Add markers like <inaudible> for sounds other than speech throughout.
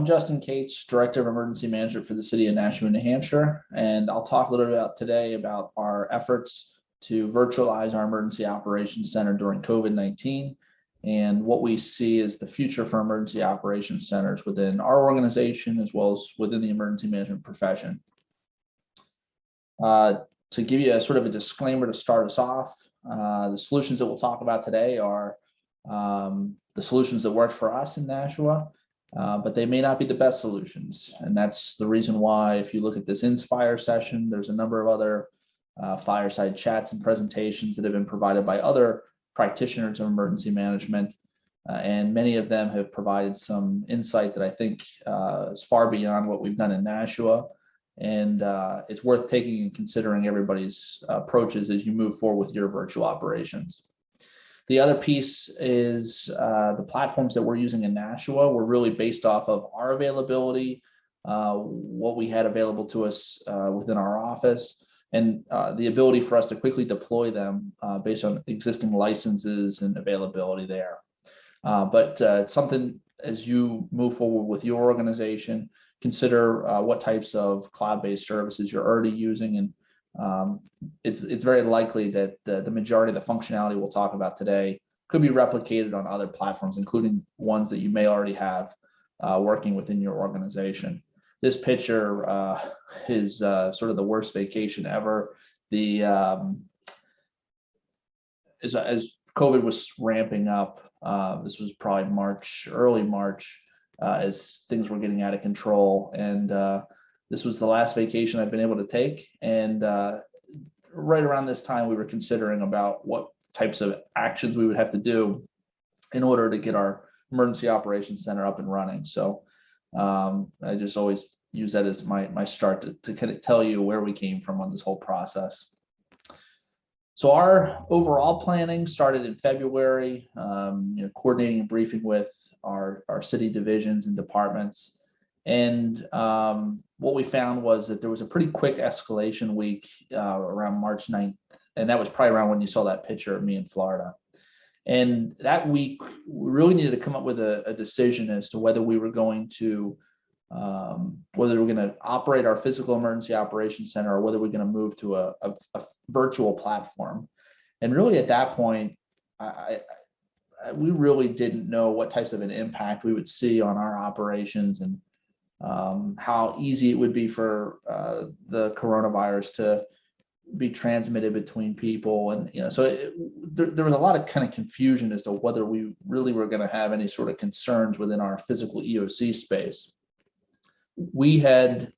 I'm Justin Kates, Director of Emergency Management for the City of Nashua, New Hampshire, and I'll talk a little bit about today about our efforts to virtualize our Emergency Operations Center during COVID-19 and what we see as the future for emergency operations centers within our organization as well as within the emergency management profession. Uh, to give you a sort of a disclaimer to start us off, uh, the solutions that we'll talk about today are um, the solutions that work for us in Nashua, uh, but they may not be the best solutions. And that's the reason why if you look at this Inspire session, there's a number of other uh, fireside chats and presentations that have been provided by other practitioners of emergency management. Uh, and many of them have provided some insight that I think uh, is far beyond what we've done in Nashua. And uh, it's worth taking and considering everybody's approaches as you move forward with your virtual operations. The other piece is uh, the platforms that we're using in Nashua were really based off of our availability, uh, what we had available to us uh, within our office, and uh, the ability for us to quickly deploy them uh, based on existing licenses and availability there. Uh, but it's something as you move forward with your organization, consider what types of cloud-based services you're already using and um, it's it's very likely that the, the majority of the functionality we'll talk about today could be replicated on other platforms, including ones that you may already have uh, working within your organization. This picture uh, is uh, sort of the worst vacation ever. The um, as, as COVID was ramping up, uh, this was probably March, early March, uh, as things were getting out of control. And uh, this was the last vacation I've been able to take. And uh, right around this time, we were considering about what types of actions we would have to do in order to get our emergency operations center up and running. So um, I just always use that as my, my start to, to kind of tell you where we came from on this whole process. So our overall planning started in February, um, you know, coordinating and briefing with our, our city divisions and departments. And um, what we found was that there was a pretty quick escalation week uh, around March 9th. And that was probably around when you saw that picture of me in Florida. And that week, we really needed to come up with a, a decision as to whether we were going to, um, whether we we're going to operate our physical emergency operations center or whether we're going to move to a, a, a, virtual platform. And really at that point, I, I, we really didn't know what types of an impact we would see on our operations and um, how easy it would be for uh, the coronavirus to be transmitted between people and you know so it, there, there, was a lot of kind of confusion as to whether we really were going to have any sort of concerns within our physical eoc space. We had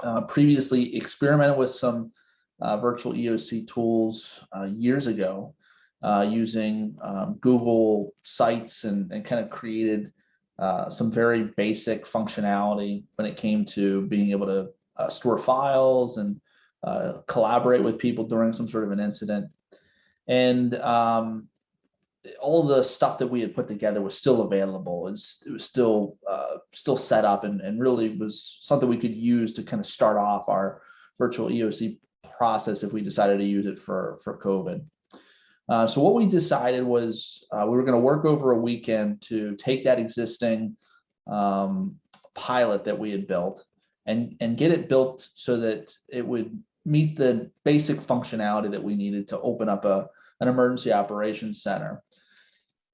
uh, previously experimented with some uh, virtual eoc tools uh, years ago uh, using um, google sites and, and kind of created uh, some very basic functionality when it came to being able to uh, store files and uh, collaborate with people during some sort of an incident. And um, all the stuff that we had put together was still available. It was, still uh, still set up and, and really was something we could use to kind of start off our virtual EOC process if we decided to use it for, for COVID. Uh, so what we decided was uh, we were going to work over a weekend to take that existing um, pilot that we had built and, and get it built so that it would meet the basic functionality that we needed to open up a, an emergency operations center.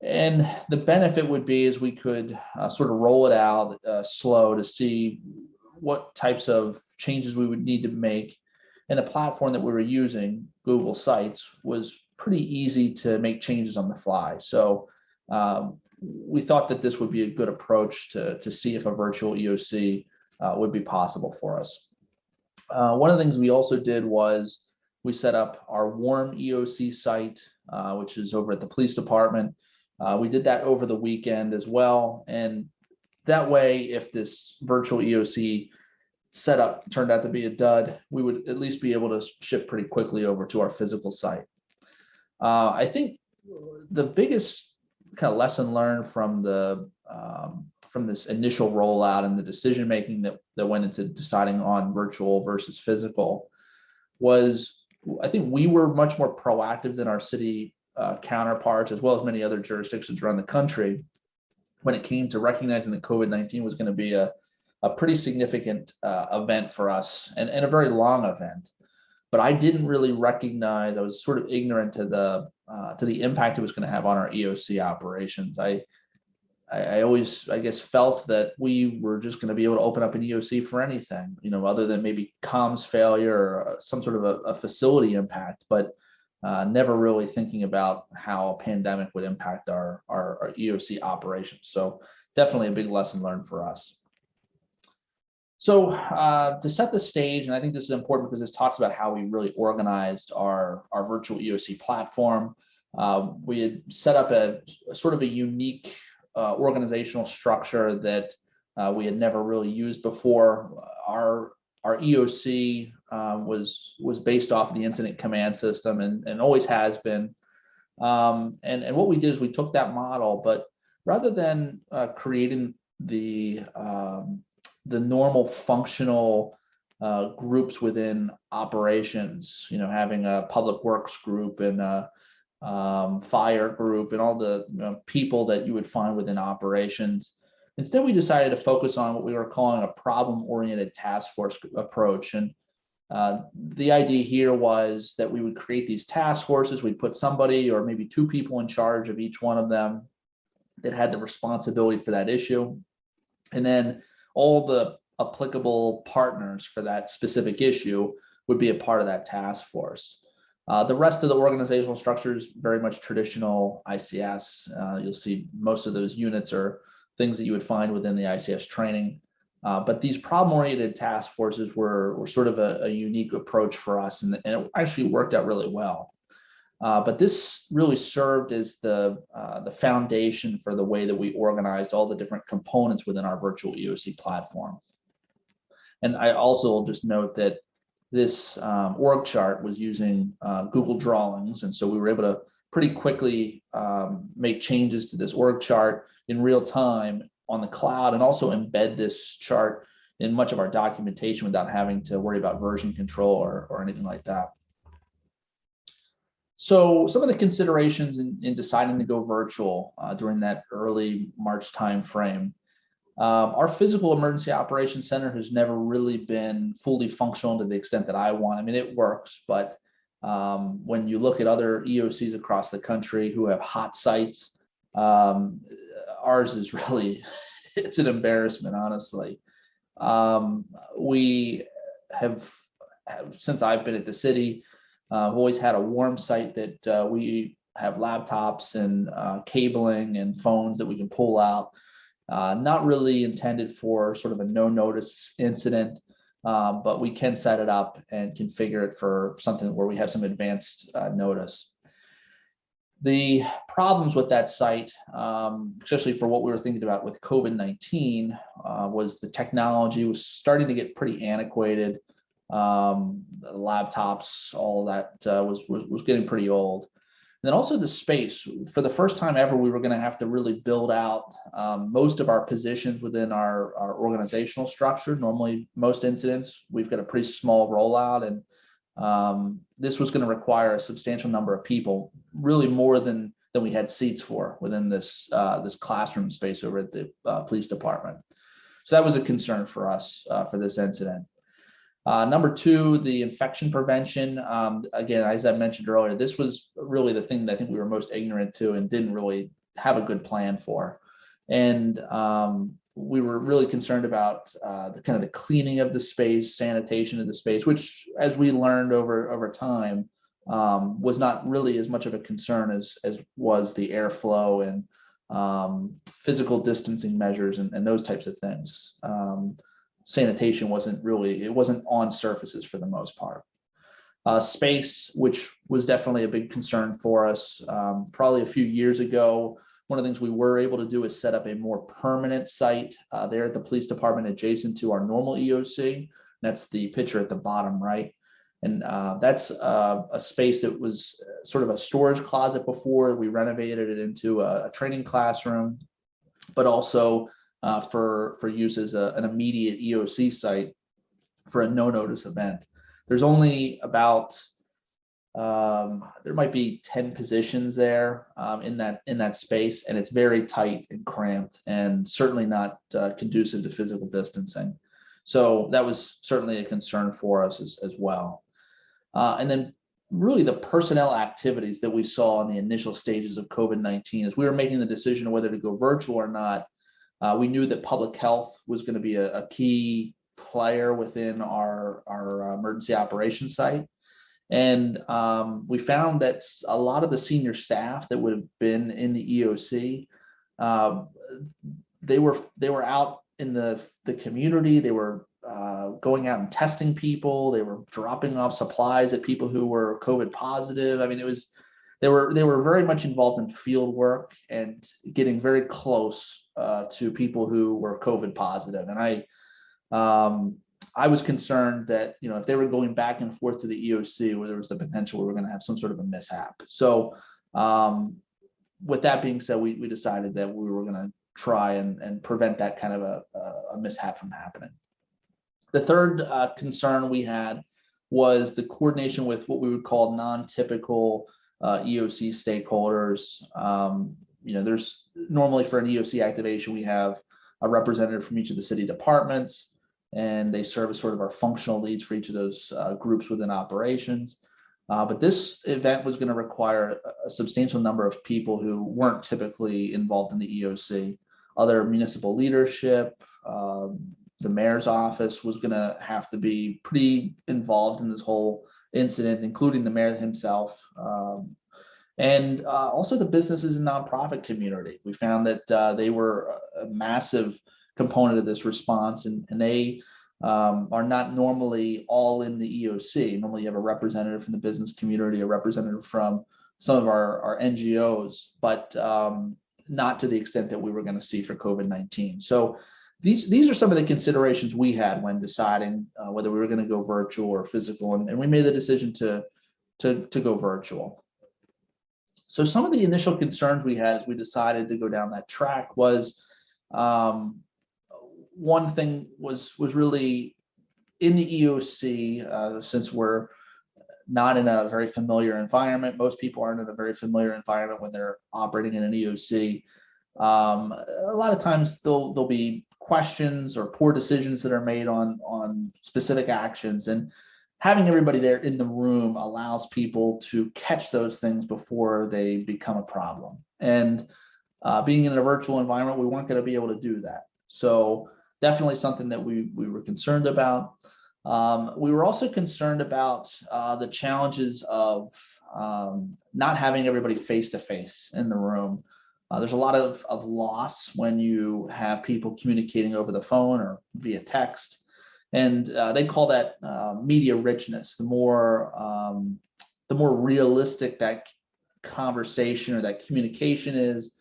And the benefit would be is we could uh, sort of roll it out uh, slow to see what types of changes we would need to make. And the platform that we were using, Google Sites, was pretty easy to make changes on the fly. So um, we thought that this would be a good approach to, to see if a virtual EOC uh, would be possible for us. Uh, one of the things we also did was we set up our warm EOC site, uh, which is over at the police department. Uh, we did that over the weekend as well. And that way, if this virtual EOC setup turned out to be a dud, we would at least be able to shift pretty quickly over to our physical site. Uh, I think the biggest kind of lesson learned from the um, from this initial rollout and the decision making that that went into deciding on virtual versus physical was I think we were much more proactive than our city uh, counterparts as well as many other jurisdictions around the country when it came to recognizing that COVID-19 was going to be a, a pretty significant uh, event for us and, and a very long event. But I didn't really recognize, I was sort of ignorant to the uh, to the impact it was going to have on our EOC operations. I, I, I always, I guess, felt that we were just going to be able to open up an EOC for anything, you know, other than maybe comms failure or uh, some sort of a, a facility impact. But uh, never really thinking about how a pandemic would impact our, our, our EOC operations. So definitely a big lesson learned for us. So uh, to set the stage, and I think this is important because this talks about how we really organized our, our virtual EOC platform. Um, we had set up a, a, sort of a unique uh, organizational structure that uh, we had never really used before. Our our EOC um, was was based off of the incident command system and, and always has been. Um, and, and what we did is we took that model, but rather than uh, creating the um, the normal functional uh, groups within operations, you know, having a public works group and a um, fire group and all the you know, people that you would find within operations, Instead, we decided to focus on what we were calling a problem-oriented task force approach. And uh, the idea here was that we would create these task forces. We'd put somebody or maybe two people in charge of each one of them that had the responsibility for that issue. And then all the applicable partners for that specific issue would be a part of that task force. Uh, the rest of the organizational structure is very much traditional ICS. Uh, you'll see most of those units are things that you would find within the ICS training. Uh, but these problem-oriented task forces were, were sort of a, a unique approach for us, and, and, it actually worked out really well. Uh, but this really served as the, uh, the foundation for the way that we organized all the different components within our virtual EOC platform. And I also will just note that this um, org chart was using uh, Google Drawings, and so we were able to pretty quickly um, make changes to this org chart in real time on the cloud and also embed this chart in much of our documentation without having to worry about version control or, or anything like that. So some of the considerations in, in deciding to go virtual uh, during that early March timeframe. Um, our physical emergency operations center has never really been fully functional to the extent that I want. I mean, it works, but um, when you look at other EOCs across the country who have hot sites, um, ours is really, <laughs> it's an embarrassment, honestly. Um, we have, have, since I've been at the city, uh, I've always had a warm site that uh, we have laptops and uh, cabling and phones that we can pull out. Uh, not really intended for sort of a no notice incident um, but we can set it up and configure it for something where we have some advanced uh, notice. The problems with that site, um, especially for what we were thinking about with COVID-19, uh, was the technology was starting to get pretty antiquated. Um, laptops, all that uh, was, was, was getting pretty old then also the space. For the first time ever, we were going to have to really build out um, most of our positions within our, our organizational structure. Normally, most incidents, we've got a pretty small rollout, and um, this was going to require a substantial number of people, really more than than we had seats for within this uh, this classroom space over at the uh, police department. So that was a concern for us uh, for this incident. Uh, number two, the infection prevention. Um, again, as I mentioned earlier, this was really the thing that I think we were most ignorant to and didn't really have a good plan for. And um, we were really concerned about uh, the kind of the cleaning of the space, sanitation of the space, which, as we learned over over time, um, was not really as much of a concern as as was the airflow and um, physical distancing measures and, and, those types of things. Um, sanitation wasn't really, it wasn't on surfaces for the most part. Uh, space, which was definitely a big concern for us. Um, probably a few years ago, one of the things we were able to do is set up a more permanent site uh, there at the police department adjacent to our normal EOC. That's the picture at the bottom right. And uh, that's uh, a space that was sort of a storage closet before. We renovated it into a, a training classroom, but also uh, for, for use as a, an immediate EOC site for a no notice event. There's only about um, there might be 10 positions there um, in that in that space, and it's very tight and cramped, and certainly not uh, conducive to physical distancing. So that was certainly a concern for us as, as well. Uh, and then really the personnel activities that we saw in the initial stages of COVID-19 as we were making the decision whether to go virtual or not, uh, we knew that public health was going to be a, a, key player within our, our uh, emergency operations site. And um, we found that a lot of the senior staff that would have been in the EOC, uh, they were they were out in the the community. They were uh, going out and testing people. They were dropping off supplies at people who were COVID positive. I mean, it was they were they were very much involved in field work and getting very close uh, to people who were COVID positive. And I um, I was concerned that you know if they were going back and forth to the EOC, where there was the potential we were going to have some sort of a mishap. So um, with that being said, we we decided that we were going to try and and prevent that kind of a, a mishap from happening. The third uh, concern we had was the coordination with what we would call non-typical uh, EOC stakeholders. Um, you know, there's normally for an EOC activation, we have a representative from each of the city departments, and they serve as sort of our functional leads for each of those uh, groups within operations. Uh, but this event was going to require a substantial number of people who weren't typically involved in the EOC. Other municipal leadership, um, the mayor's office was going to have to be pretty involved in this whole incident, including the mayor himself. Um, and uh, also the businesses and nonprofit community. We found that uh, they were a massive component of this response and, and they um, are not normally all in the EOC. Normally you have a representative from the business community, a representative from some of our, our NGOs, but um, not to the extent that we were going to see for COVID-19. So these these are some of the considerations we had when deciding uh, whether we were going to go virtual or physical, and, and we made the decision to to to go virtual. So some of the initial concerns we had as we decided to go down that track was um, one thing was was really in the EOC uh, since we're not in a very familiar environment. Most people aren't in a very familiar environment when they're operating in an EOC. Um, a lot of times there'll there'll be questions or poor decisions that are made on on specific actions. And having everybody there in the room allows people to catch those things before they become a problem. And uh, being in a virtual environment we weren't going to be able to do that. So definitely something that we we were concerned about. Um, we were also concerned about uh, the challenges of um, not having everybody face to face in the room uh, there's a lot of, of loss when you have people communicating over the phone or via text. And uh, they call that uh, media richness. The more, um, the more realistic that conversation or that communication is,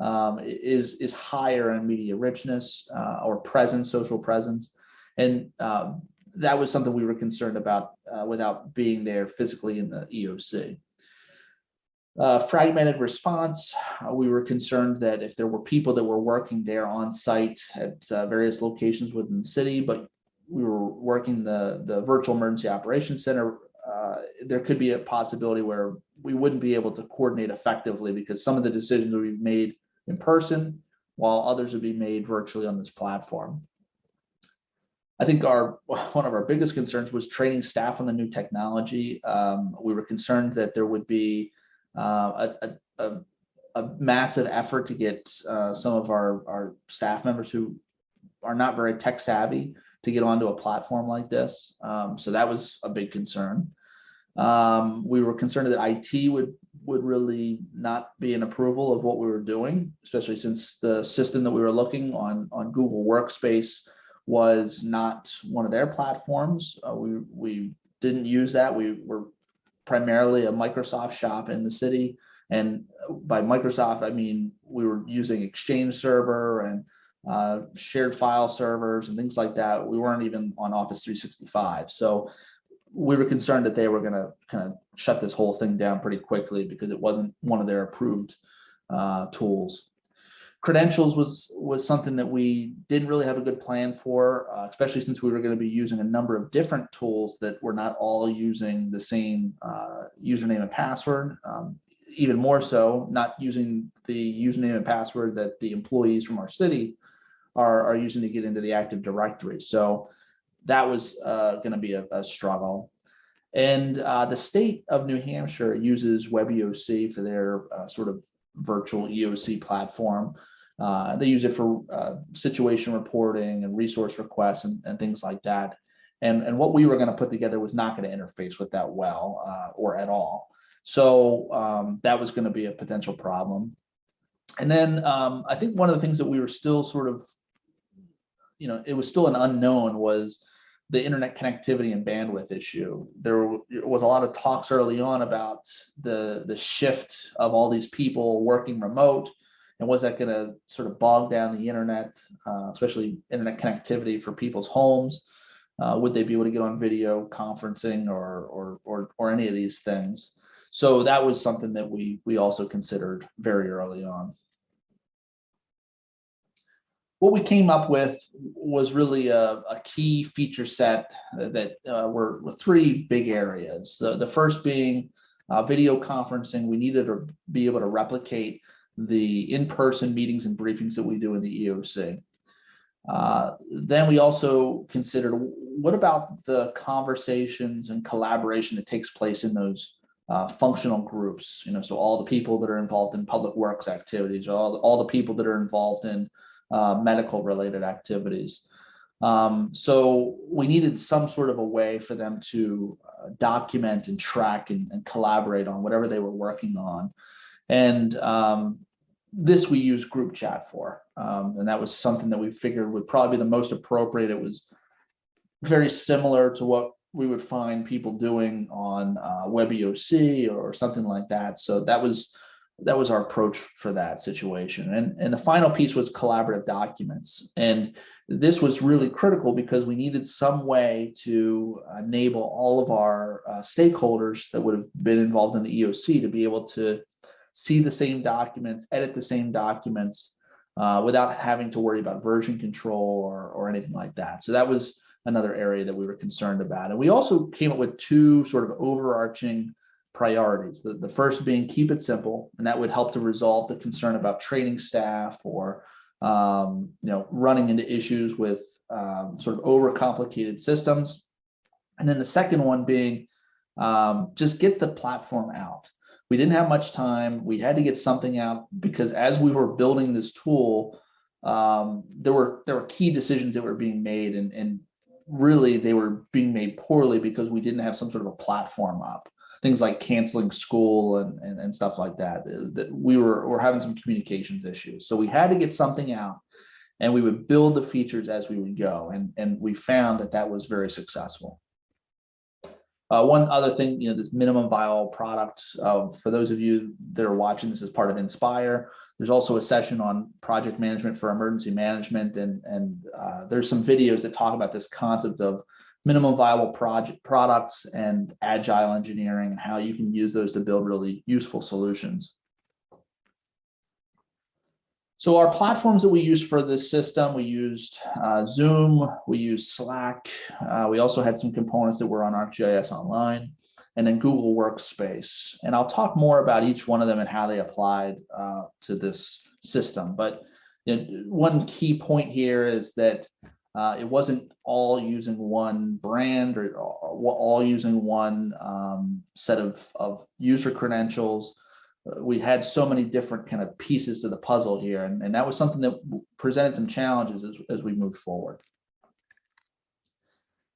um, is, is higher in media richness uh, or presence, social presence. And uh, that was something we were concerned about uh, without being there physically in the EOC. Uh, fragmented response, uh, we were concerned that if there were people that were working there on site at uh, various locations within the city, but we were working the, the virtual emergency operations center, uh, there could be a possibility where we wouldn't be able to coordinate effectively because some of the decisions would be made in person while others would be made virtually on this platform. I think our <laughs> one of our biggest concerns was training staff on the new technology. Um, we were concerned that there would be uh, a, a, a, massive effort to get uh, some of our, our staff members who are not very tech savvy to get onto a platform like this. Um, so that was a big concern. Um, we were concerned that IT would would really not be an approval of what we were doing, especially since the system that we were looking on on Google Workspace was not one of their platforms. Uh, we we didn't use that. We were primarily a Microsoft shop in the city. And by Microsoft, I mean we were using Exchange Server and uh, shared file servers and things like that. We weren't even on Office 365. So we were concerned that they were going to kind of shut this whole thing down pretty quickly because it wasn't one of their approved uh, tools. Credentials was was something that we didn't really have a good plan for, uh, especially since we were going to be using a number of different tools that were not all using the same uh, username and password. Um, even more so, not using the username and password that the employees from our city are, are using to get into the Active Directory. So that was uh, going to be a, a, struggle. And uh, the state of New Hampshire uses WebEOC for their uh, sort of virtual EOC platform. Uh, they use it for uh, situation reporting and resource requests and, and, things like that. And, and what we were going to put together was not going to interface with that well uh, or at all. So um, that was going to be a potential problem. And then um, I think one of the things that we were still sort of, you know, it was still an unknown was the internet connectivity and bandwidth issue. There was a lot of talks early on about the, the shift of all these people working remote and was that going to sort of bog down the internet, uh, especially internet connectivity for people's homes? Uh, would they be able to get on video conferencing or, or, or, or any of these things? So that was something that we, we also considered very early on. What we came up with was really a, a key feature set that uh, were, were, three big areas. The, the first being uh, video conferencing. We needed to be able to replicate the in-person meetings and briefings that we do in the EOC. Uh, then we also considered what about the conversations and collaboration that takes place in those uh, functional groups, you know, so all the people that are involved in public works activities, all the, all the people that are involved in uh, medical related activities. Um, so we needed some sort of a way for them to uh, document and track and, and, collaborate on whatever they were working on. And um, this we use group chat for. Um, and that was something that we figured would probably be the most appropriate. It was very similar to what we would find people doing on uh, WebEOC or something like that. So that was that was our approach for that situation. And, and the final piece was collaborative documents. And this was really critical because we needed some way to enable all of our uh, stakeholders that would have been involved in the EOC to be able to see the same documents, edit the same documents uh, without having to worry about version control or, or anything like that. So that was another area that we were concerned about. And we also came up with two sort of overarching priorities. The, the first being keep it simple, and that would help to resolve the concern about training staff or um, you know running into issues with um, sort of overcomplicated systems. And then the second one being um, just get the platform out we didn't have much time. We had to get something out because as we were building this tool, um, there were there were key decisions that were being made, and and really they were being made poorly because we didn't have some sort of a platform up. Things like canceling school and and, and stuff like that. That we were were having some communications issues, so we had to get something out, and we would build the features as we would go, and and we found that that was very successful. Uh, one other thing, you know, this minimum viable product, uh, for those of you that are watching this as part of Inspire, there's also a session on project management for emergency management. And, and uh, there's some videos that talk about this concept of minimum viable project products and agile engineering and how you can use those to build really useful solutions. So our platforms that we use for this system, we used uh, Zoom, we used Slack. Uh, we also had some components that were on ArcGIS Online and then Google Workspace. And I'll talk more about each one of them and how they applied uh, to this system. But you know, one key point here is that uh, it wasn't all using one brand or all using one um, set of, of user credentials we had so many different kind of pieces to the puzzle here, and, and that was something that presented some challenges as, as we moved forward.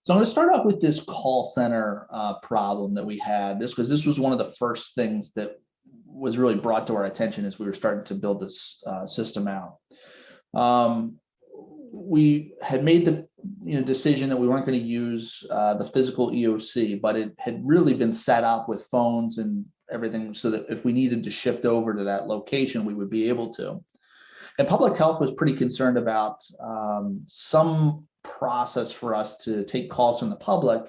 So I'm going to start off with this call center uh, problem that we had. This because this was one of the first things that was really brought to our attention as we were starting to build this uh, system out. Um, we had made the you know, decision that we weren't going to use uh, the physical EOC, but it had really been set up with phones and everything so that if we needed to shift over to that location, we would be able to. And public health was pretty concerned about um, some process for us to take calls from the public.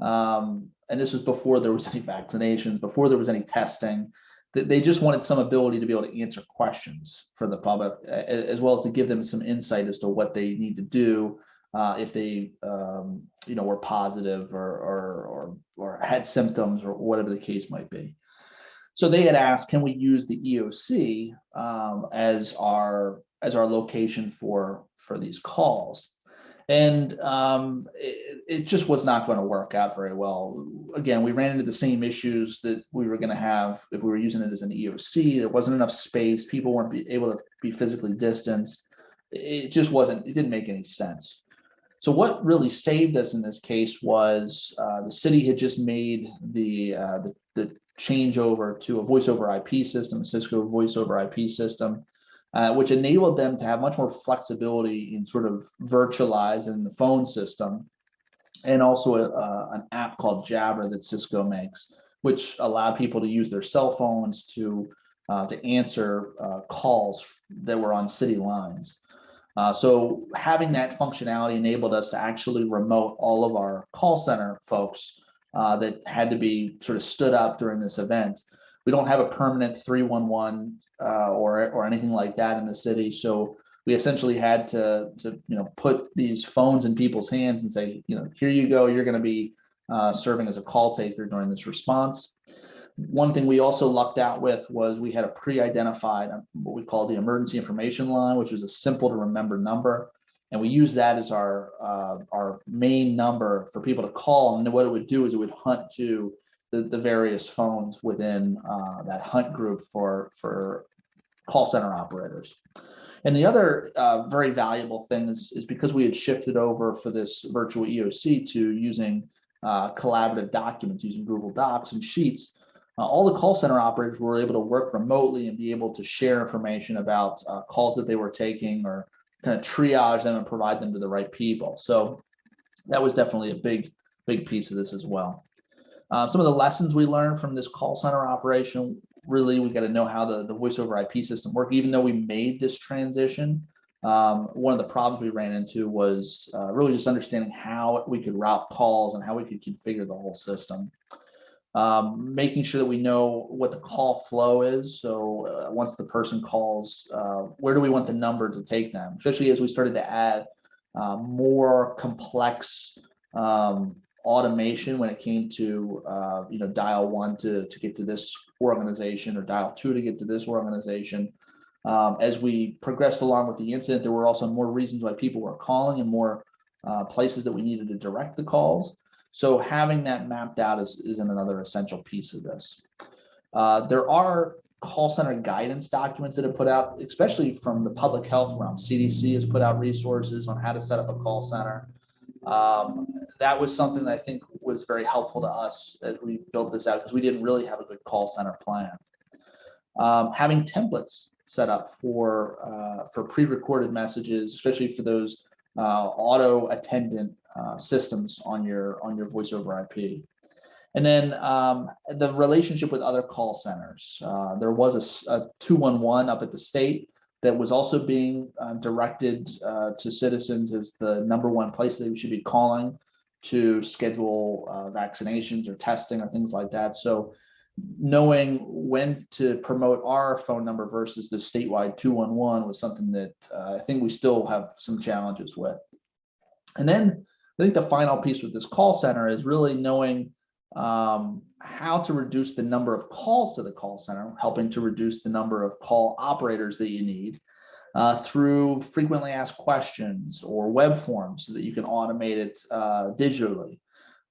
Um, and this was before there was any vaccinations, before there was any testing. They, they just wanted some ability to be able to answer questions for the public, as well as to give them some insight as to what they need to do uh, if they, um, you know, were positive or, or, or, or had symptoms or whatever the case might be. So they had asked, can we use the EOC um, as our as our location for for these calls? And um, it, it just was not going to work out very well. Again, we ran into the same issues that we were going to have if we were using it as an EOC. There wasn't enough space. People weren't be able to be physically distanced. It just wasn't. It didn't make any sense. So what really saved us in this case was uh, the city had just made the, uh, the the changeover to a voice over IP system, Cisco voice over IP system, uh, which enabled them to have much more flexibility in sort of virtualizing the phone system, and also a, an app called Jabber that Cisco makes, which allowed people to use their cell phones to uh, to answer uh, calls that were on city lines. Uh, so having that functionality enabled us to actually remote all of our call center folks uh, that had to be sort of stood up during this event. We don't have a permanent 311 uh, or or anything like that in the city, so we essentially had to to you know put these phones in people's hands and say, you know, here you go, you're going to be uh, serving as a call taker during this response. One thing we also lucked out with was we had a pre-identified uh, what we call the emergency information line, which was a simple to remember number. And we use that as our uh, our main number for people to call. And what it would do is it would hunt to the, the various phones within uh, that hunt group for for call center operators. And the other uh, very valuable thing is, is because we had shifted over for this virtual EOC to using uh, collaborative documents using Google Docs and Sheets, uh, all the call center operators were able to work remotely and be able to share information about uh, calls that they were taking or kind of triage them and provide them to the right people. So that was definitely a big, big piece of this as well. Uh, some of the lessons we learned from this call center operation, really, we got to know how the, the voice over IP system work. Even though we made this transition, um, one of the problems we ran into was uh, really just understanding how we could route calls and how we could configure the whole system um, making sure that we know what the call flow is. So uh, once the person calls, uh, where do we want the number to take them? Especially as we started to add uh, more complex um, automation when it came to uh, you know dial one to to get to this organization or dial two to get to this organization. Um, as we progressed along with the incident, there were also more reasons why people were calling and more uh, places that we needed to direct the calls. So having that mapped out is, is another essential piece of this. Uh, there are call center guidance documents that have put out, especially from the public health realm. CDC has put out resources on how to set up a call center. Um, that was something that I think was very helpful to us as we built this out because we didn't really have a good call center plan. Um, having templates set up for uh, for pre-recorded messages, especially for those uh, auto attendant uh, systems on your on your voice over IP. And then um, the relationship with other call centers. Uh, there was a, a, 211 up at the state that was also being uh, directed uh, to citizens as the number one place they should be calling to schedule uh, vaccinations or testing or things like that. So knowing when to promote our phone number versus the statewide 211 was something that uh, I think we still have some challenges with. And then I think the final piece with this call center is really knowing um, how to reduce the number of calls to the call center, helping to reduce the number of call operators that you need uh, through frequently asked questions or web forms so that you can automate it uh, digitally.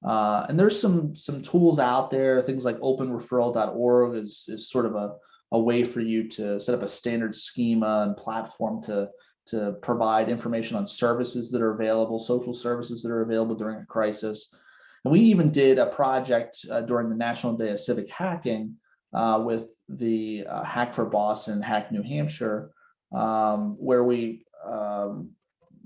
Uh, and there's some some tools out there, things like openreferral.org is, is sort of a, a way for you to set up a standard schema and platform to to provide information on services that are available, social services that are available during a crisis. And we even did a project uh, during the National Day of Civic Hacking uh, with the uh, Hack for Boston, Hack New Hampshire, um, where we um,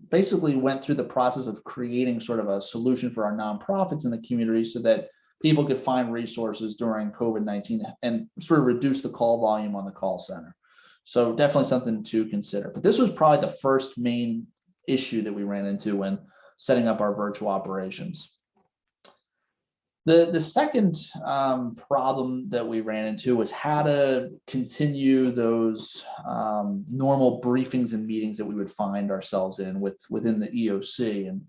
basically went through the process of creating sort of a solution for our nonprofits in the community so that people could find resources during COVID-19 and sort of reduce the call volume on the call center. So definitely something to consider. But this was probably the first main issue that we ran into when setting up our virtual operations. The, the second um, problem that we ran into was how to continue those um, normal briefings and meetings that we would find ourselves in with within the EOC. And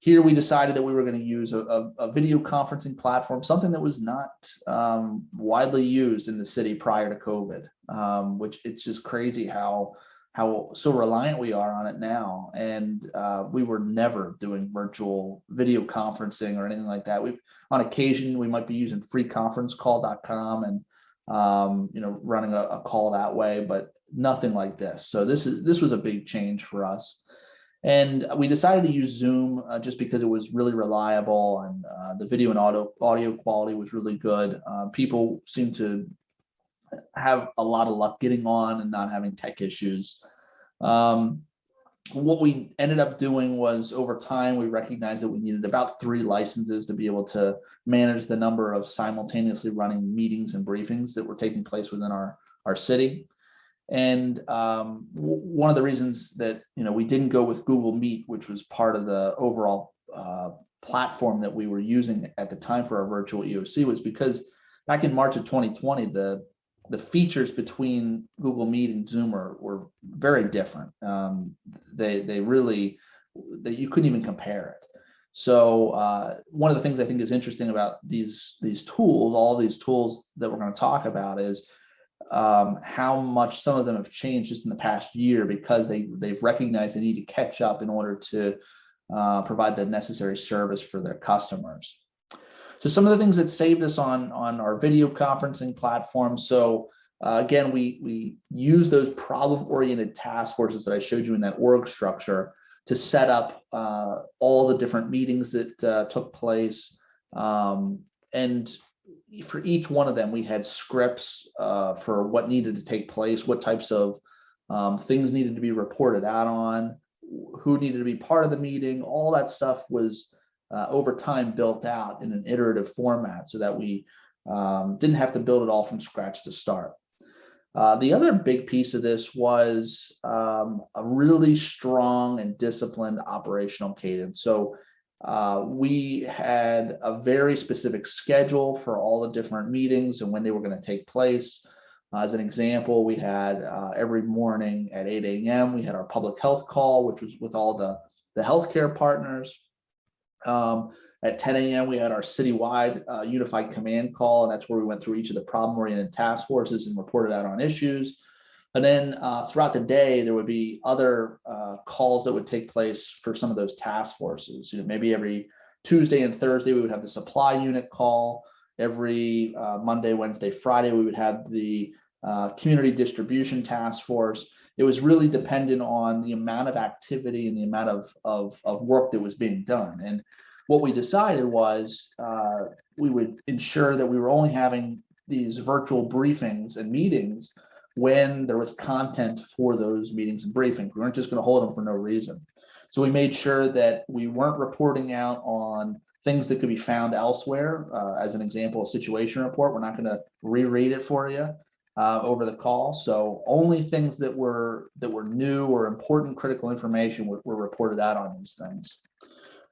here we decided that we were going to use a, a, a, video conferencing platform, something that was not um, widely used in the city prior to COVID, um, which it's just crazy how how so reliant we are on it now. And uh, we were never doing virtual video conferencing or anything like that. We, on occasion, we might be using freeconferencecall.com and um, you know running a, a, call that way, but nothing like this. So this is this was a big change for us. And we decided to use Zoom uh, just because it was really reliable and uh, the video and audio audio quality was really good. Uh, people seem to have a lot of luck getting on and not having tech issues. Um, what we ended up doing was over time, we recognized that we needed about three licenses to be able to manage the number of simultaneously running meetings and briefings that were taking place within our, our city. And um, one of the reasons that you know we didn't go with Google Meet, which was part of the overall uh, platform that we were using at the time for our virtual EOC, was because back in March of 2020, the the features between Google Meet and Zoom are, were very different. Um, they they really that you couldn't even compare it. So uh, one of the things I think is interesting about these these tools, all these tools that we're going to talk about, is um, how much some of them have changed just in the past year because they they've recognized they need to catch up in order to uh, provide the necessary service for their customers. So some of the things that saved us on, on our video conferencing platform. So uh, again, we, we use those problem-oriented task forces that I showed you in that org structure to set up uh, all the different meetings that uh, took place. Um, and for each one of them, we had scripts uh, for what needed to take place, what types of um, things needed to be reported out on, who needed to be part of the meeting, all that stuff was uh, over time built out in an iterative format so that we um, didn't have to build it all from scratch to start. Uh, the other big piece of this was um, a really strong and disciplined operational cadence. So uh, we had a very specific schedule for all the different meetings and when they were going to take place. As an example, we had uh, every morning at 8 a.m. we had our public health call, which was with all the the healthcare partners. Um, at 10 a.m., we had our citywide uh, unified command call, and that's where we went through each of the problem-oriented task forces and reported out on issues. And then uh, throughout the day, there would be other uh, calls that would take place for some of those task forces. You know, maybe every Tuesday and Thursday, we would have the supply unit call. Every uh, Monday, Wednesday, Friday, we would have the uh, community distribution task force. It was really dependent on the amount of activity and the amount of, of, of work that was being done. And what we decided was uh, we would ensure that we were only having these virtual briefings and meetings when there was content for those meetings and briefings. We weren't just going to hold them for no reason. So we made sure that we weren't reporting out on things that could be found elsewhere. Uh, as an example, a situation report, we're not going to reread it for you uh, over the call. So only things that were that were new or important critical information were, were reported out on these things.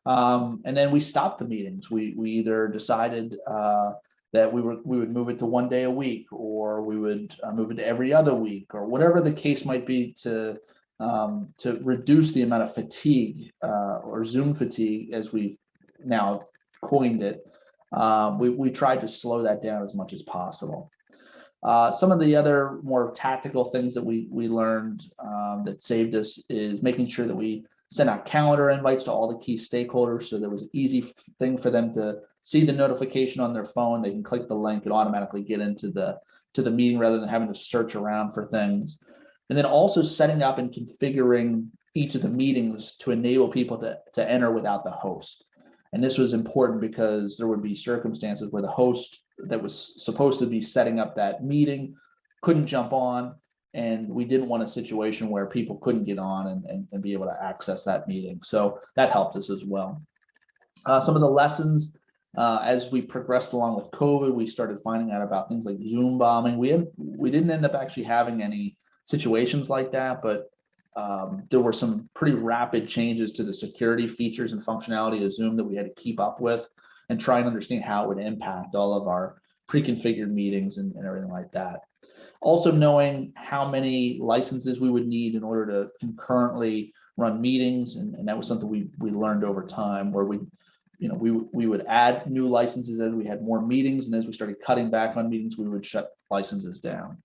Um, and then we stopped the meetings. We we either decided uh, that we were we would move it to one day a week, or we would uh, move it to every other week, or whatever the case might be to um, to reduce the amount of fatigue uh, or Zoom fatigue, as we've now coined it. Um, we we tried to slow that down as much as possible. Uh, some of the other more tactical things that we we learned um, that saved us is making sure that we sent out calendar invites to all the key stakeholders so there was an easy thing for them to see the notification on their phone. They can click the link and automatically get into the to the meeting rather than having to search around for things. And then also setting up and configuring each of the meetings to enable people to, to enter without the host. And this was important because there would be circumstances where the host that was supposed to be setting up that meeting couldn't jump on. And we didn't want a situation where people couldn't get on and, and, and be able to access that meeting. So that helped us as well. Uh, some of the lessons uh, as we progressed along with COVID, we started finding out about things like Zoom bombing. We had, we didn't end up actually having any situations like that, but um, there were some pretty rapid changes to the security features and functionality of Zoom that we had to keep up with and try and understand how it would impact all of our pre-configured meetings and, and everything like that. Also knowing how many licenses we would need in order to concurrently run meetings. And, and that was something we, we learned over time where we, you know, we, we would add new licenses as we had more meetings. And as we started cutting back on meetings, we would shut licenses down.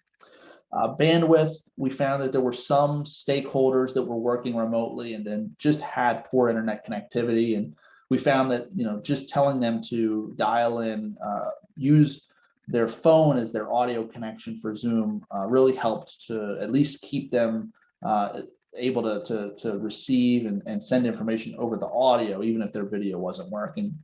Uh, bandwidth, we found that there were some stakeholders that were working remotely and then just had poor internet connectivity. And we found that, you know, just telling them to dial in, uh, use their phone as their audio connection for Zoom uh, really helped to at least keep them uh, able to, to, to receive and, and send information over the audio, even if their video wasn't working.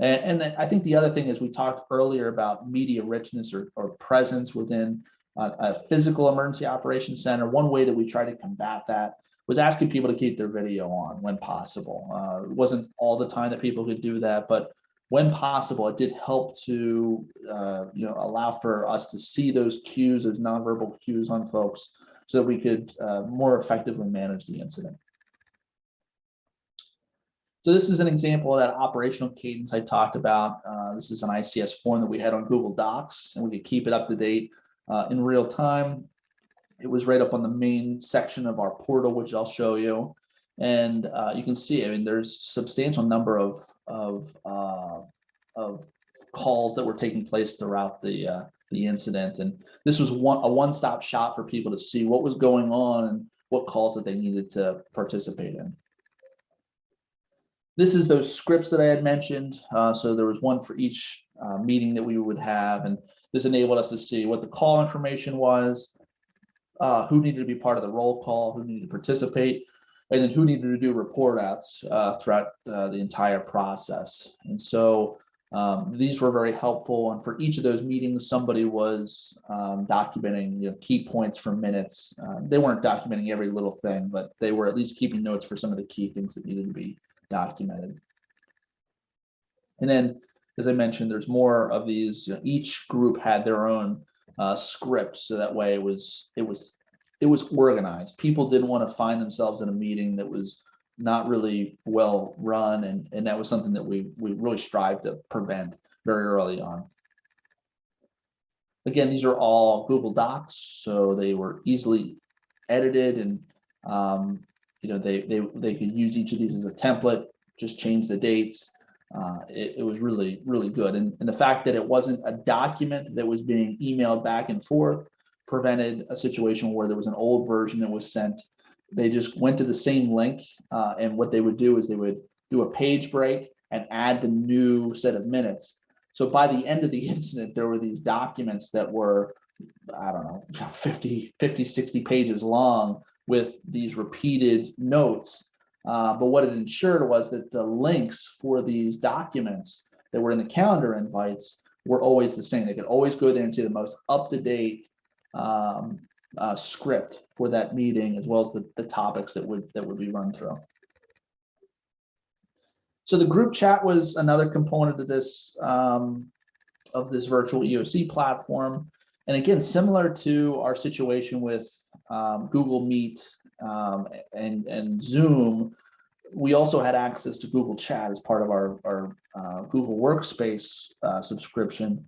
And, and I think the other thing is we talked earlier about media richness or, or presence within a, a physical emergency operations center. One way that we try to combat that was asking people to keep their video on when possible. Uh, it wasn't all the time that people could do that, but when possible, it did help to uh, you know allow for us to see those cues, those nonverbal cues on folks, so that we could uh, more effectively manage the incident. So this is an example of that operational cadence I talked about. Uh, this is an ICS form that we had on Google Docs, and we could keep it up to date uh, in real time. It was right up on the main section of our portal, which I'll show you. And uh, you can see, I mean, there's substantial number of of uh, of calls that were taking place throughout the uh, the incident, and this was one a one-stop shop for people to see what was going on and what calls that they needed to participate in. This is those scripts that I had mentioned. Uh, so there was one for each uh, meeting that we would have, and this enabled us to see what the call information was, uh, who needed to be part of the roll call, who needed to participate, and then who needed to do report outs uh, throughout uh, the entire process. And so um, these were very helpful. And for each of those meetings, somebody was um, documenting you know, key points for minutes. Uh, they weren't documenting every little thing, but they were at least keeping notes for some of the key things that needed to be documented. And then, as I mentioned, there's more of these. You know, each group had their own uh, script, so that way it was it was it was organized. People didn't want to find themselves in a meeting that was not really well run, and and that was something that we we really strive to prevent very early on. Again, these are all Google Docs, so they were easily edited, and um, you know they they they could use each of these as a template, just change the dates. Uh, it, it was really really good, and and the fact that it wasn't a document that was being emailed back and forth prevented a situation where there was an old version that was sent. They just went to the same link, uh, and what they would do is they would do a page break and add the new set of minutes. So by the end of the <laughs> incident, there were these documents that were, I don't know, <laughs> 50, 50 60 pages long with these repeated notes. Uh, but what it ensured was that the links for these documents that were in the calendar invites were always the same. They could always go there and see the most up-to-date um, uh, script for that meeting, as well as the, the topics that would that would be run through. So the group chat was another component of this um, of this virtual EOC platform. And again, similar to our situation with um, Google Meet um, and, and Zoom, we also had access to Google Chat as part of our, our uh, Google Workspace uh, subscription.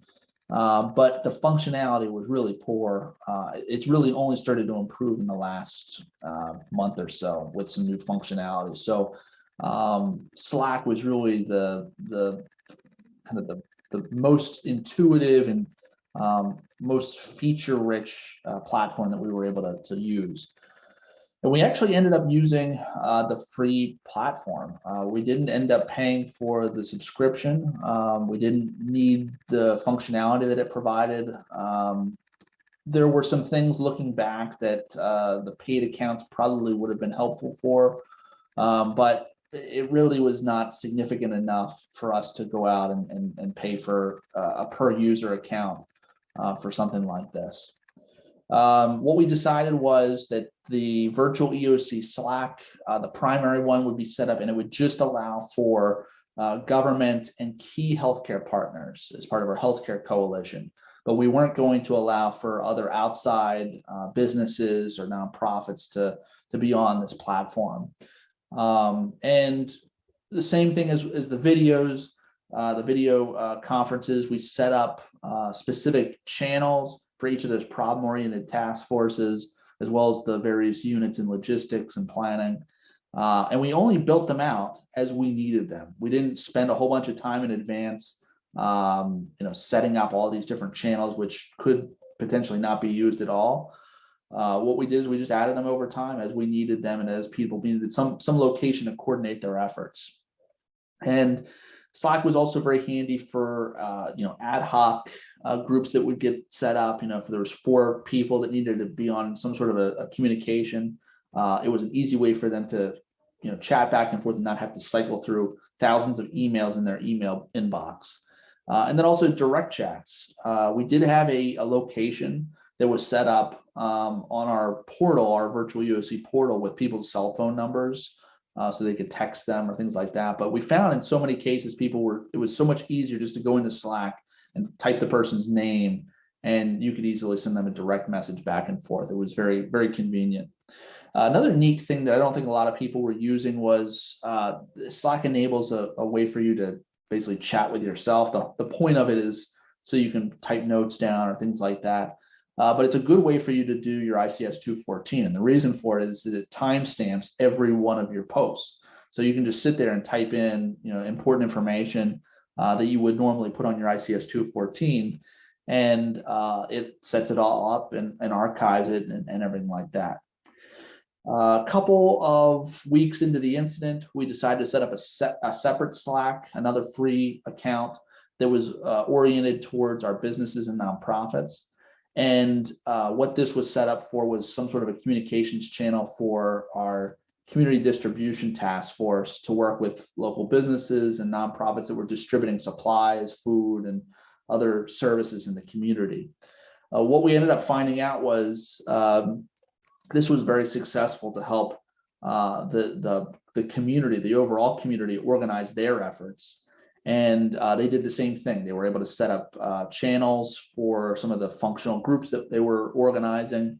Uh, but the functionality was really poor. Uh, it's really only started to improve in the last uh, month or so with some new functionality. So um, Slack was really the the kind of the the most intuitive and um, most feature-rich uh, platform that we were able to, to use. And we actually ended up using uh, the free platform. Uh, we didn't end up paying for the subscription. Um, we didn't need the functionality that it provided. Um, there were some things looking back that uh, the paid accounts probably would have been helpful for, um, but it really was not significant enough for us to go out and, and, and pay for uh, a per user account uh, for something like this. Um, what we decided was that the virtual EOC Slack, uh, the primary one would be set up and it would just allow for uh, government and key healthcare partners as part of our healthcare coalition. But we weren't going to allow for other outside uh, businesses or nonprofits to, to be on this platform. Um, and the same thing as, as the videos, uh, the video uh, conferences, we set up uh, specific channels for each of those problem-oriented task forces, as well as the various units in logistics and planning. Uh, and we only built them out as we needed them. We didn't spend a whole bunch of time in advance, um, you know, setting up all these different channels, which could potentially not be used at all. Uh, what we did is we just added them over time as we needed them and as people needed some some location to coordinate their efforts. And Slack was also very handy for uh, you know ad hoc uh, groups that would get set up. You know, if there was four people that needed to be on some sort of a, a communication, uh, it was an easy way for them to you know chat back and forth and not have to cycle through thousands of emails in their email inbox. Uh, and then also direct chats. Uh, we did have a, a location that was set up um, on our portal, our virtual EOC portal with people's cell phone numbers uh, so they could text them or things like that. But we found in so many cases, people were, it was so much easier just to go into Slack and type the person's name and you could easily send them a direct message back and forth. It was very, very convenient. Uh, another neat thing that I don't think a lot of people were using was uh, Slack enables a, a, way for you to basically chat with yourself. The, the point of it is so you can type notes down or things like that. Uh, but it's a good way for you to do your ICS 214. And the reason for it is it timestamps every one of your posts. So you can just sit there and type in, you know, important information uh, that you would normally put on your ICS 214 and uh, it sets it all up and, and archives it and, and everything like that. A couple of weeks into the incident, we decided to set up a, set, a separate Slack, another free account that was uh, oriented towards our businesses and nonprofits. And uh, what this was set up for was some sort of a communications channel for our community distribution task force to work with local businesses and nonprofits that were distributing supplies, food, and other services in the community. Uh, what we ended up finding out was um, this was very successful to help uh, the, the, the community, the overall community organize their efforts. And uh, they did the same thing. They were able to set up uh, channels for some of the functional groups that they were organizing.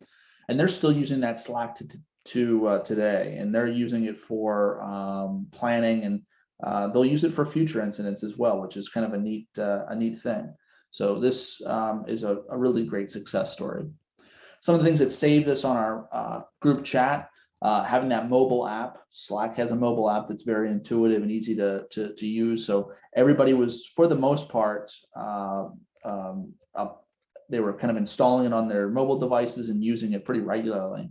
And they're still using that Slack to, to uh, today. And they're using it for um, planning and uh, they'll use it for future incidents as well, which is kind of a neat, uh, a neat thing. So this um, is a, a, really great success story. Some of the things that saved us on our uh, group chat uh, having that mobile app, Slack has a mobile app that's very intuitive and easy to, to, to use. So everybody was, for the most part, uh, um, they were kind of installing it on their mobile devices and using it pretty regularly.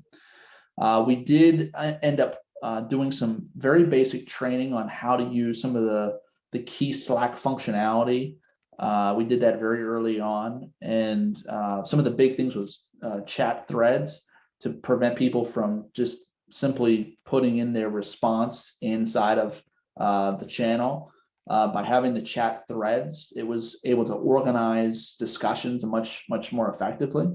Uh, we did uh, end up uh, doing some very basic training on how to use some of the, the key Slack functionality. Uh, we did that very early on. And some of the big things was chat threads to prevent people from just simply putting in their response inside of uh, the channel. Uh, by having the chat threads, it was able to organize discussions much, much more effectively.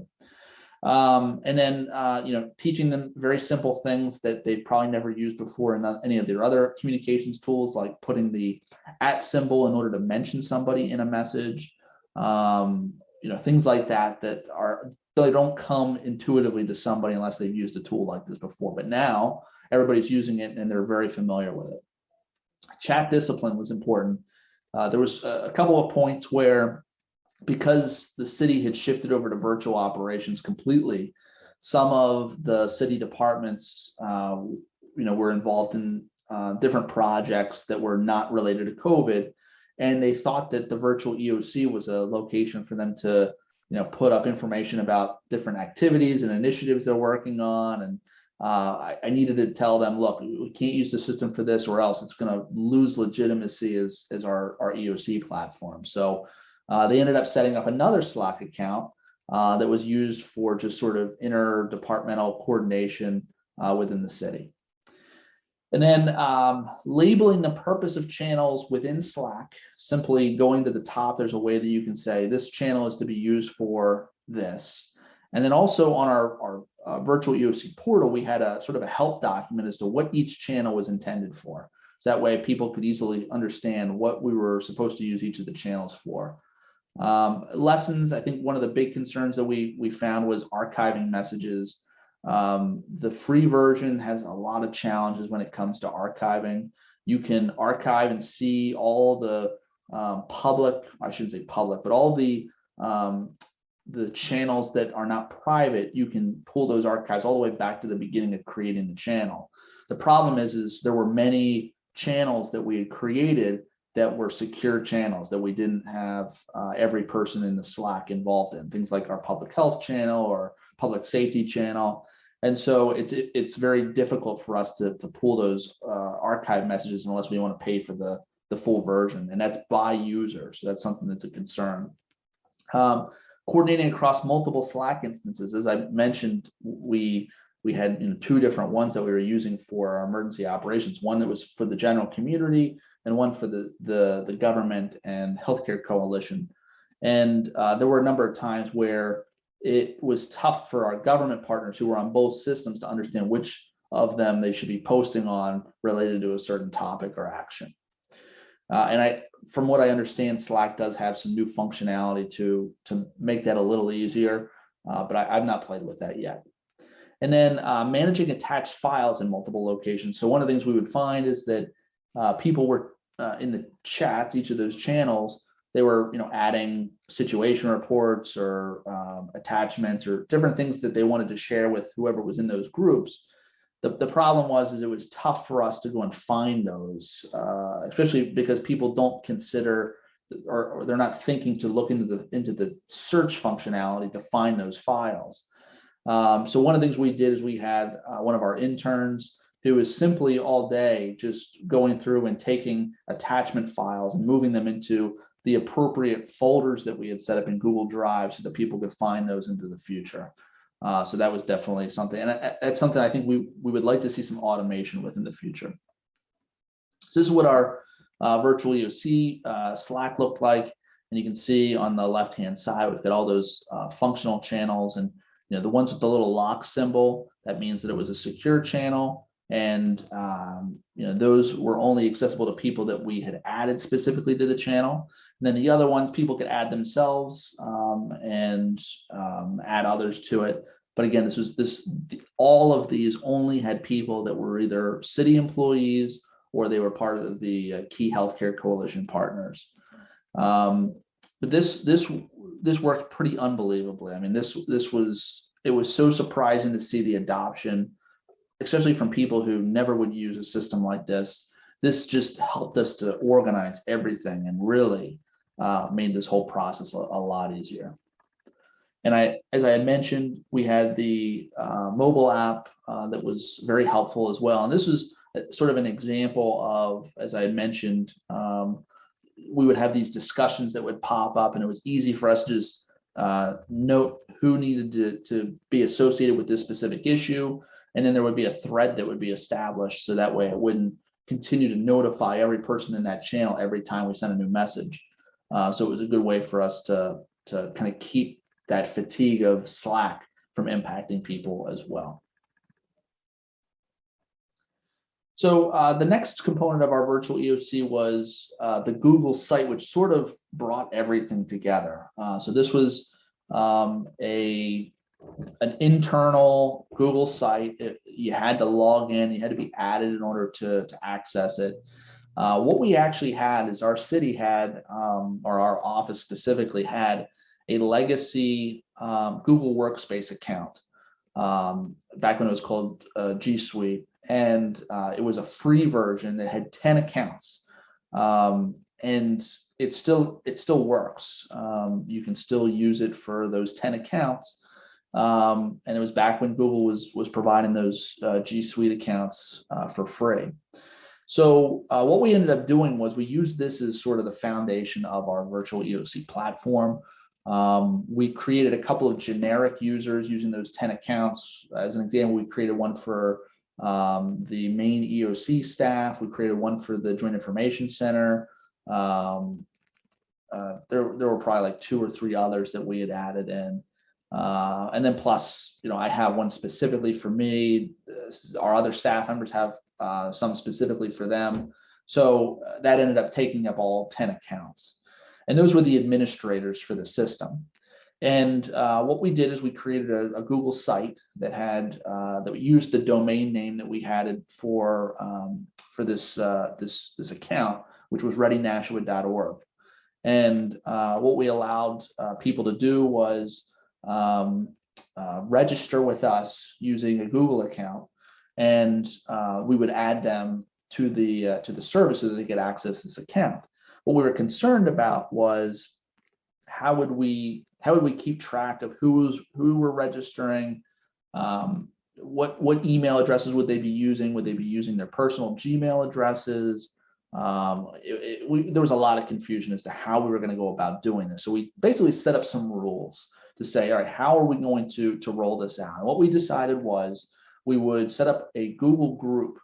Um, and then, uh, you know, teaching them very simple things that they've probably never used before in any of their other communications tools, like putting the at symbol in order to mention somebody in a message, um, you know, things like that that are they don't come intuitively to somebody unless they've used a tool like this before. But now everybody's using it and they're very familiar with it. Chat discipline was important. Uh, there was a, a couple of points where because the city had shifted over to virtual operations completely, some of the city departments, uh, you know, were involved in uh, different projects that were not related to COVID, and they thought that the virtual EOC was a location for them to you know, put up information about different activities and initiatives they're working on. And uh, I, I, needed to tell them, look, we can't use the system for this or else it's going to lose legitimacy as, as our, our EOC platform. So uh, they ended up setting up another Slack account uh, that was used for just sort of interdepartmental coordination uh, within the city. And then um, labeling the purpose of channels within Slack, simply going to the top, there's a way that you can say this channel is to be used for this. And then also on our, our uh, virtual EOC portal, we had a sort of a help document as to what each channel was intended for. So that way people could easily understand what we were supposed to use each of the channels for. Um, lessons, I think one of the big concerns that we, we found was archiving messages um, the free version has a lot of challenges when it comes to archiving. You can archive and see all the um, public, I shouldn't say public, but all the um, the channels that are not private, you can pull those archives all the way back to the beginning of creating the channel. The problem is, is there were many channels that we had created that were secure channels that we didn't have uh, every person in the Slack involved in, things like our public health channel or public safety channel. And so it's it's very difficult for us to, to pull those uh, archive messages unless we want to pay for the, the full version, and that's by user. So that's something that's a concern. Um, coordinating across multiple Slack instances, as I mentioned, we we had you know, two different ones that we were using for our emergency operations. One that was for the general community, and one for the the, the government and healthcare coalition. And uh, there were a number of times where it was tough for our government partners who were on both systems to understand which of them they should be posting on related to a certain topic or action. Uh, and I, from what I understand, Slack does have some new functionality to, to make that a little easier, uh, but I, have not played with that yet. And then uh, managing attached files in multiple locations. So one of the things we would find is that uh, people were uh, in the chats, each of those channels, they were, you know, adding situation reports or um, attachments or different things that they wanted to share with whoever was in those groups. The, the problem was is it was tough for us to go and find those, uh, especially because people don't consider or, or, they're not thinking to look into the into the search functionality to find those files. Um, so one of the things we did is we had uh, one of our interns who is simply all day just going through and taking attachment files and moving them into the appropriate folders that we had set up in Google Drive so that people could find those into the future. Uh, so that was definitely something, and that's something I think we we would like to see some automation with in the future. So this is what our uh, virtual EOC uh, Slack looked like, and you can see on the left hand side we've got all those uh, functional channels, and you know the ones with the little lock symbol that means that it was a secure channel, and um, you know those were only accessible to people that we had added specifically to the channel. And then the other ones people could add themselves um, and um, add others to it. But again, this was this all of these only had people that were either city employees or they were part of the uh, key healthcare coalition partners. Um, but this this this worked pretty unbelievably. I mean, this this was it was so surprising to see the adoption, especially from people who never would use a system like this. This just helped us to organize everything and really uh, made this whole process a, a lot easier. And I, as I had mentioned, we had the uh, mobile app uh, that was very helpful as well. And this was sort of an example of, as I mentioned, um, we would have these discussions that would pop up and it was easy for us to just uh, note who needed to, to be associated with this specific issue. And then there would be a thread that would be established. So that way it wouldn't continue to notify every person in that channel every time we send a new message. Uh, so it was a good way for us to, to kind of keep that fatigue of Slack from impacting people as well. So uh, the next component of our virtual EOC was uh, the Google site, which sort of brought everything together. Uh, so this was um, a an internal Google site. It, you had to log in, you had to be added in order to, to access it. Uh, what we actually had is our city had, um, or our office specifically had a legacy um, Google Workspace account um, back when it was called uh, G Suite. And uh, it was a free version that had 10 accounts. Um, and it still it still works. Um, you can still use it for those 10 accounts. Um, and it was back when Google was was providing those uh, G Suite accounts uh, for free. So uh, what we ended up doing was we used this as sort of the foundation of our virtual EOC platform. Um, we created a couple of generic users using those 10 accounts. As an example, we created one for um, the main EOC staff. We created one for the Joint Information Center. Um, uh, there, there were probably like two or three others that we had added in. Uh, and then plus, you know, I have one specifically for me. Our other staff members have uh, some specifically for them. So uh, that ended up taking up all 10 accounts. And those were the administrators for the system. And uh, what we did is we created a, a Google site that had uh, that we used the domain name that we had for um, for this uh, this this account, which was readynashua.org. And uh, what we allowed uh, people to do was um, uh, register with us using a Google account, and uh, we would add them to the uh, to the service so that they could access this account. What we were concerned about was how would we how would we keep track of who was who were registering, um, what what email addresses would they be using? Would they be using their personal Gmail addresses? Um, it, it, we, there was a lot of confusion as to how we were going to go about doing this. So we basically set up some rules to say, all right, how are we going to to roll this out? And what we decided was we would set up a Google group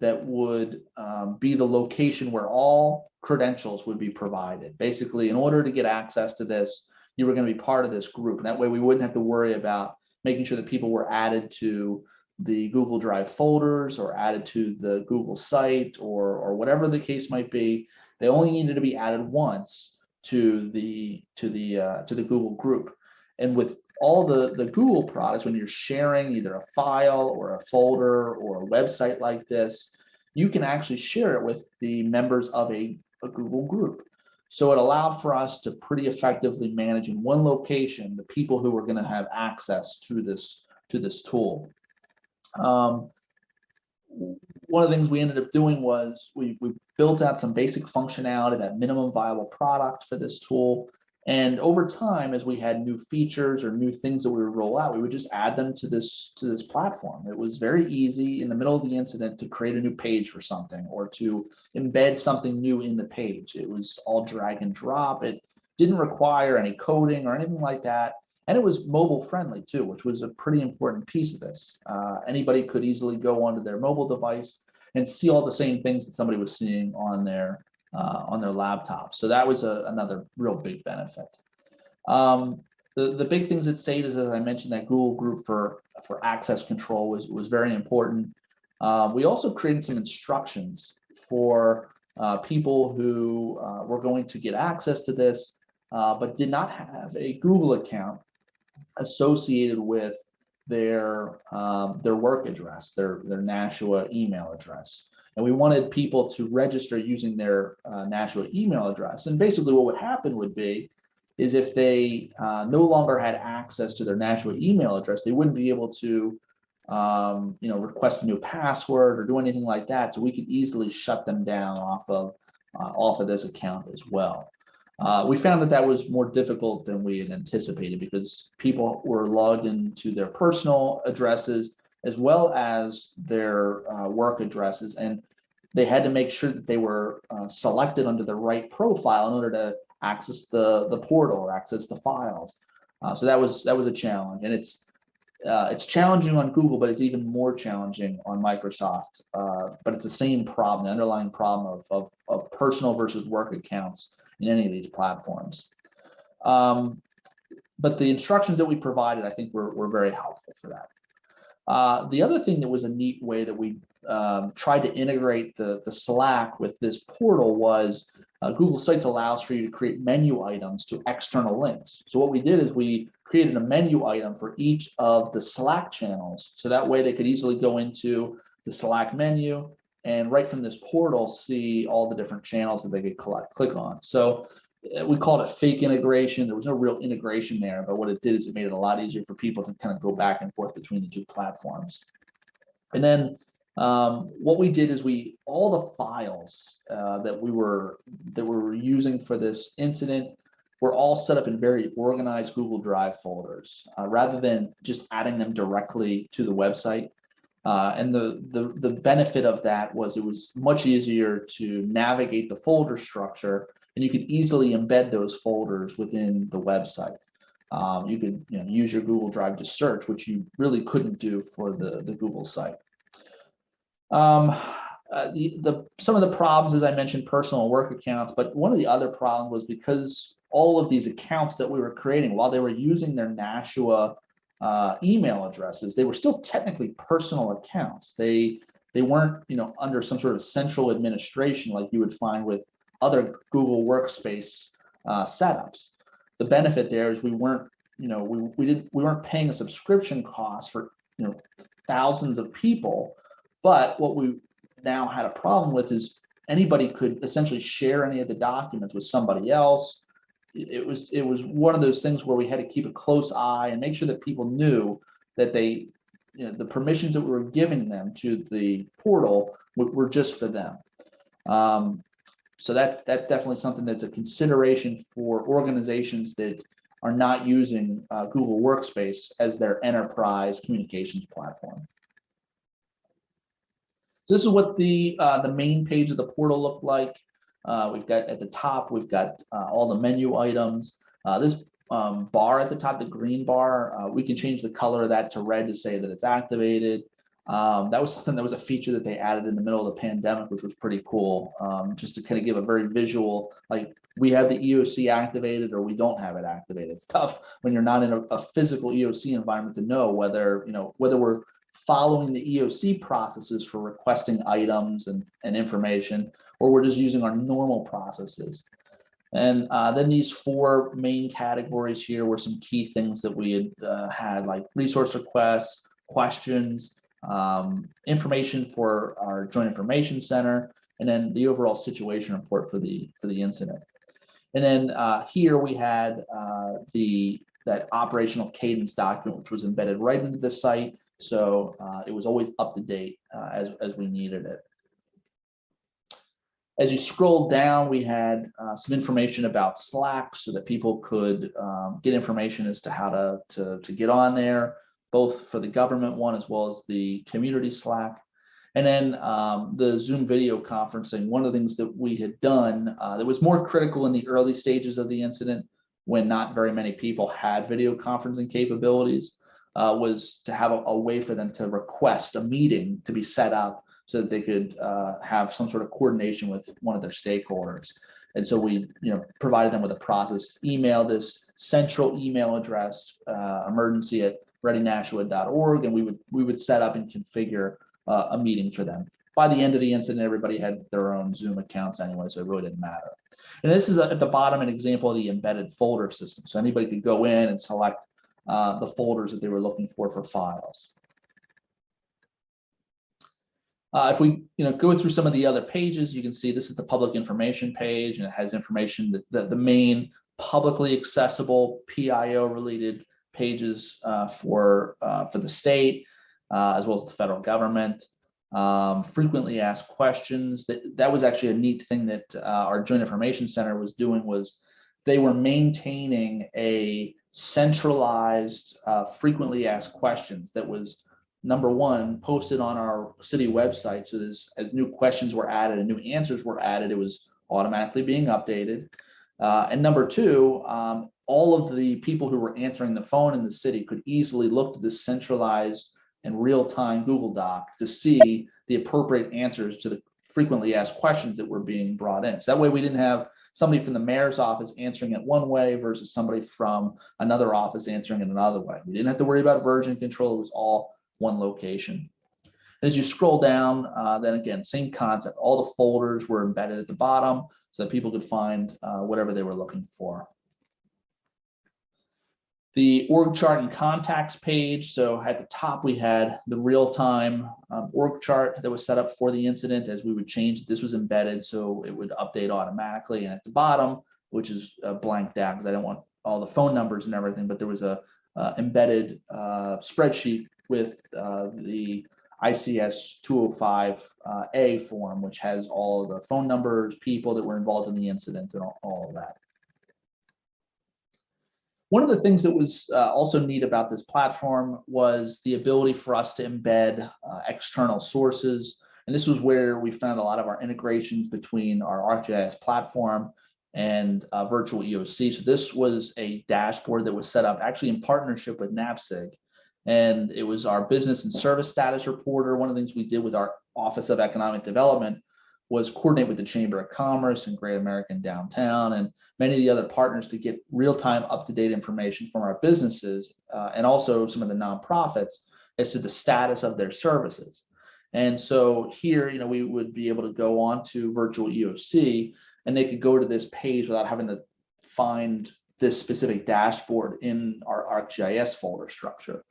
that would um, be the location where all credentials would be provided. Basically, in order to get access to this, you were going to be part of this group. And that way we wouldn't have to worry about making sure that people were added to the Google Drive folders or added to the Google site or, or whatever the case might be. They only needed to be added once to the to the uh, to the Google group. And with all the, the Google products, when you're sharing either a file or a folder or a website like this, you can actually share it with the members of a, a Google group. So it allowed for us to pretty effectively manage in one location the people who were going to have access to this to this tool. Um, one of the things we ended up doing was we, we built out some basic functionality, that minimum viable product for this tool. And over time, as we had new features or new things that we would roll out, we would just add them to this to this platform. It was very easy in the middle of the incident to create a new page for something or to embed something new in the page. It was all drag and drop. It didn't require any coding or anything like that. And it was mobile friendly too, which was a pretty important piece of this. Uh, anybody could easily go onto their mobile device and see all the same things that somebody was seeing on their uh, on their laptop. So that was a, another real big benefit. Um, the, the big things that saved is, as I mentioned, that Google group for, for access control was, was very important. Um, we also created some instructions for uh, people who uh, were going to get access to this, uh, but did not have a Google account associated with their um, their work address, their their Nashua email address and we wanted people to register using their uh, Nashua email address. And basically what would happen would be, is if they uh, no longer had access to their Nashua email address, they wouldn't be able to um, you know, request a new password or do anything like that. So we could easily shut them down off of uh, off of this account as well. Uh, we found that that was more difficult than we had anticipated because people were logged into their personal addresses as well as their uh, work addresses. And they had to make sure that they were uh, selected under the right profile in order to access the, the portal or access the files. Uh, so that was that was a challenge. And it's uh, it's challenging on Google, but it's even more challenging on Microsoft. Uh, but it's the same problem, the underlying problem of, of, of personal versus work accounts in any of these platforms. Um, but the instructions that we provided, I think, were, were very helpful for that. Uh, the other thing that was a neat way that we um, tried to integrate the, the Slack with this portal was uh, Google Sites allows for you to create menu items to external links. So what we did is we created a menu item for each of the Slack channels. So that way they could easily go into the Slack menu and right from this portal see all the different channels that they could collect, click on. So we called it fake integration. There was no real integration there, but what it did is it made it a lot easier for people to kind of go back and forth between the two platforms. And then um, what we did is we all the files uh, that we were that we were using for this incident were all set up in very organized Google Drive folders, uh, rather than just adding them directly to the website. Uh, and the, the the benefit of that was it was much easier to navigate the folder structure and you could easily embed those folders within the website. Um, you could you know, use your Google Drive to search, which you really couldn't do for the, the Google site. Um, uh, the, the, some of the problems, as I mentioned, personal work accounts, but one of the other problems was because all of these accounts that we were creating, while they were using their Nashua uh, email addresses, they were still technically personal accounts. They they weren't, you know, under some sort of central administration like you would find with other Google Workspace uh, setups. The benefit there is we weren't, you know, we, we didn't we weren't paying a subscription cost for you know thousands of people, but what we now had a problem with is anybody could essentially share any of the documents with somebody else. It was, it was one of those things where we had to keep a close eye and make sure that people knew that they, you know, the permissions that we were giving them to the portal were, were just for them. Um, so that's, that's definitely something that's a consideration for organizations that are not using uh, Google Workspace as their enterprise communications platform. So this is what the uh, the main page of the portal looked like. Uh, we've got at the top, we've got uh, all the menu items. Uh, this um, bar at the top, the green bar, uh, we can change the color of that to red to say that it's activated. Um, that was something that was a feature that they added in the middle of the pandemic, which was pretty cool, um, just to kind of give a very visual, like we have the EOC activated or we don't have it activated. It's tough when you're not in a, a physical EOC environment to know whether, you know, whether we're following the EOC processes for requesting items and, and information, or we're just using our normal processes. And uh, then these four main categories here were some key things that we had uh, had like resource requests, questions, um, information for our joint information center, and then the overall situation report for the for the incident. And then uh, here we had uh, the that operational cadence document, which was embedded right into the site. So uh, it was always up to date uh, as, as we needed it. As you scroll down, we had uh, some information about Slack so that people could um, get information as to how to, to, to get on there, both for the government one as well as the community Slack. And then um, the Zoom video conferencing, one of the things that we had done uh, that was more critical in the early stages of the incident when not very many people had video conferencing capabilities uh, was to have a, a, way for them to request a meeting to be set up so that they could uh, have some sort of coordination with one of their stakeholders. And so we, you know, provided them with a process, email this central email address, uh, emergency at readynashua.org, and we would we would set up and configure uh, a meeting for them. By the end of the incident, everybody had their own Zoom accounts anyway, so it really didn't matter. And this is a, at the bottom an example of the embedded folder system. So anybody could go in and select uh, the folders that they were looking for for files. Uh, if we you know, go through some of the other pages, you can see this is the public information page and it has information that, that the main publicly accessible PIO related pages uh, for, uh, for the state, uh, as well as the federal government. Um, frequently asked questions that that was actually a neat thing that uh, our joint information center was doing was they were maintaining a centralized, uh, frequently asked questions that was number one posted on our city website. So as, as new questions were added and new answers were added, it was automatically being updated. Uh, and number two, um, all of the people who were answering the phone in the city could easily look to this centralized and real-time Google Doc to see the appropriate answers to the frequently asked questions that were being brought in. So that way we didn't have somebody from the mayor's office answering it one way versus somebody from another office answering it another way. We didn't have to worry about version control. It was all one location. As you scroll down, uh, then again, same concept. All the folders were embedded at the bottom so that people could find uh, whatever they were looking for the org chart and contacts page. So at the top, we had the real-time um, org chart that was set up for the incident as we would change. This was embedded, so it would update automatically. And at the bottom, which is uh, blanked out because I don't want all the phone numbers and everything, but there was a uh, embedded uh, spreadsheet with uh, the ICS 205A uh, form, which has all the phone numbers, people that were involved in the incident and all, all of that. One of the things that was uh, also neat about this platform was the ability for us to embed uh, external sources. And this was where we found a lot of our integrations between our ArcGIS platform and uh, virtual EOC. So this was a dashboard that was set up actually in partnership with NAPSG. And it was our business and service status reporter. One of the things we did with our Office of Economic Development was coordinate with the Chamber of Commerce and Great American Downtown and many of the other partners to get real-time up-to-date information from our businesses uh, and also some of the nonprofits as to the status of their services. And so here, you know, we would be able to go on to virtual EOC and they could go to this page without having to find this specific dashboard in our ArcGIS folder structure.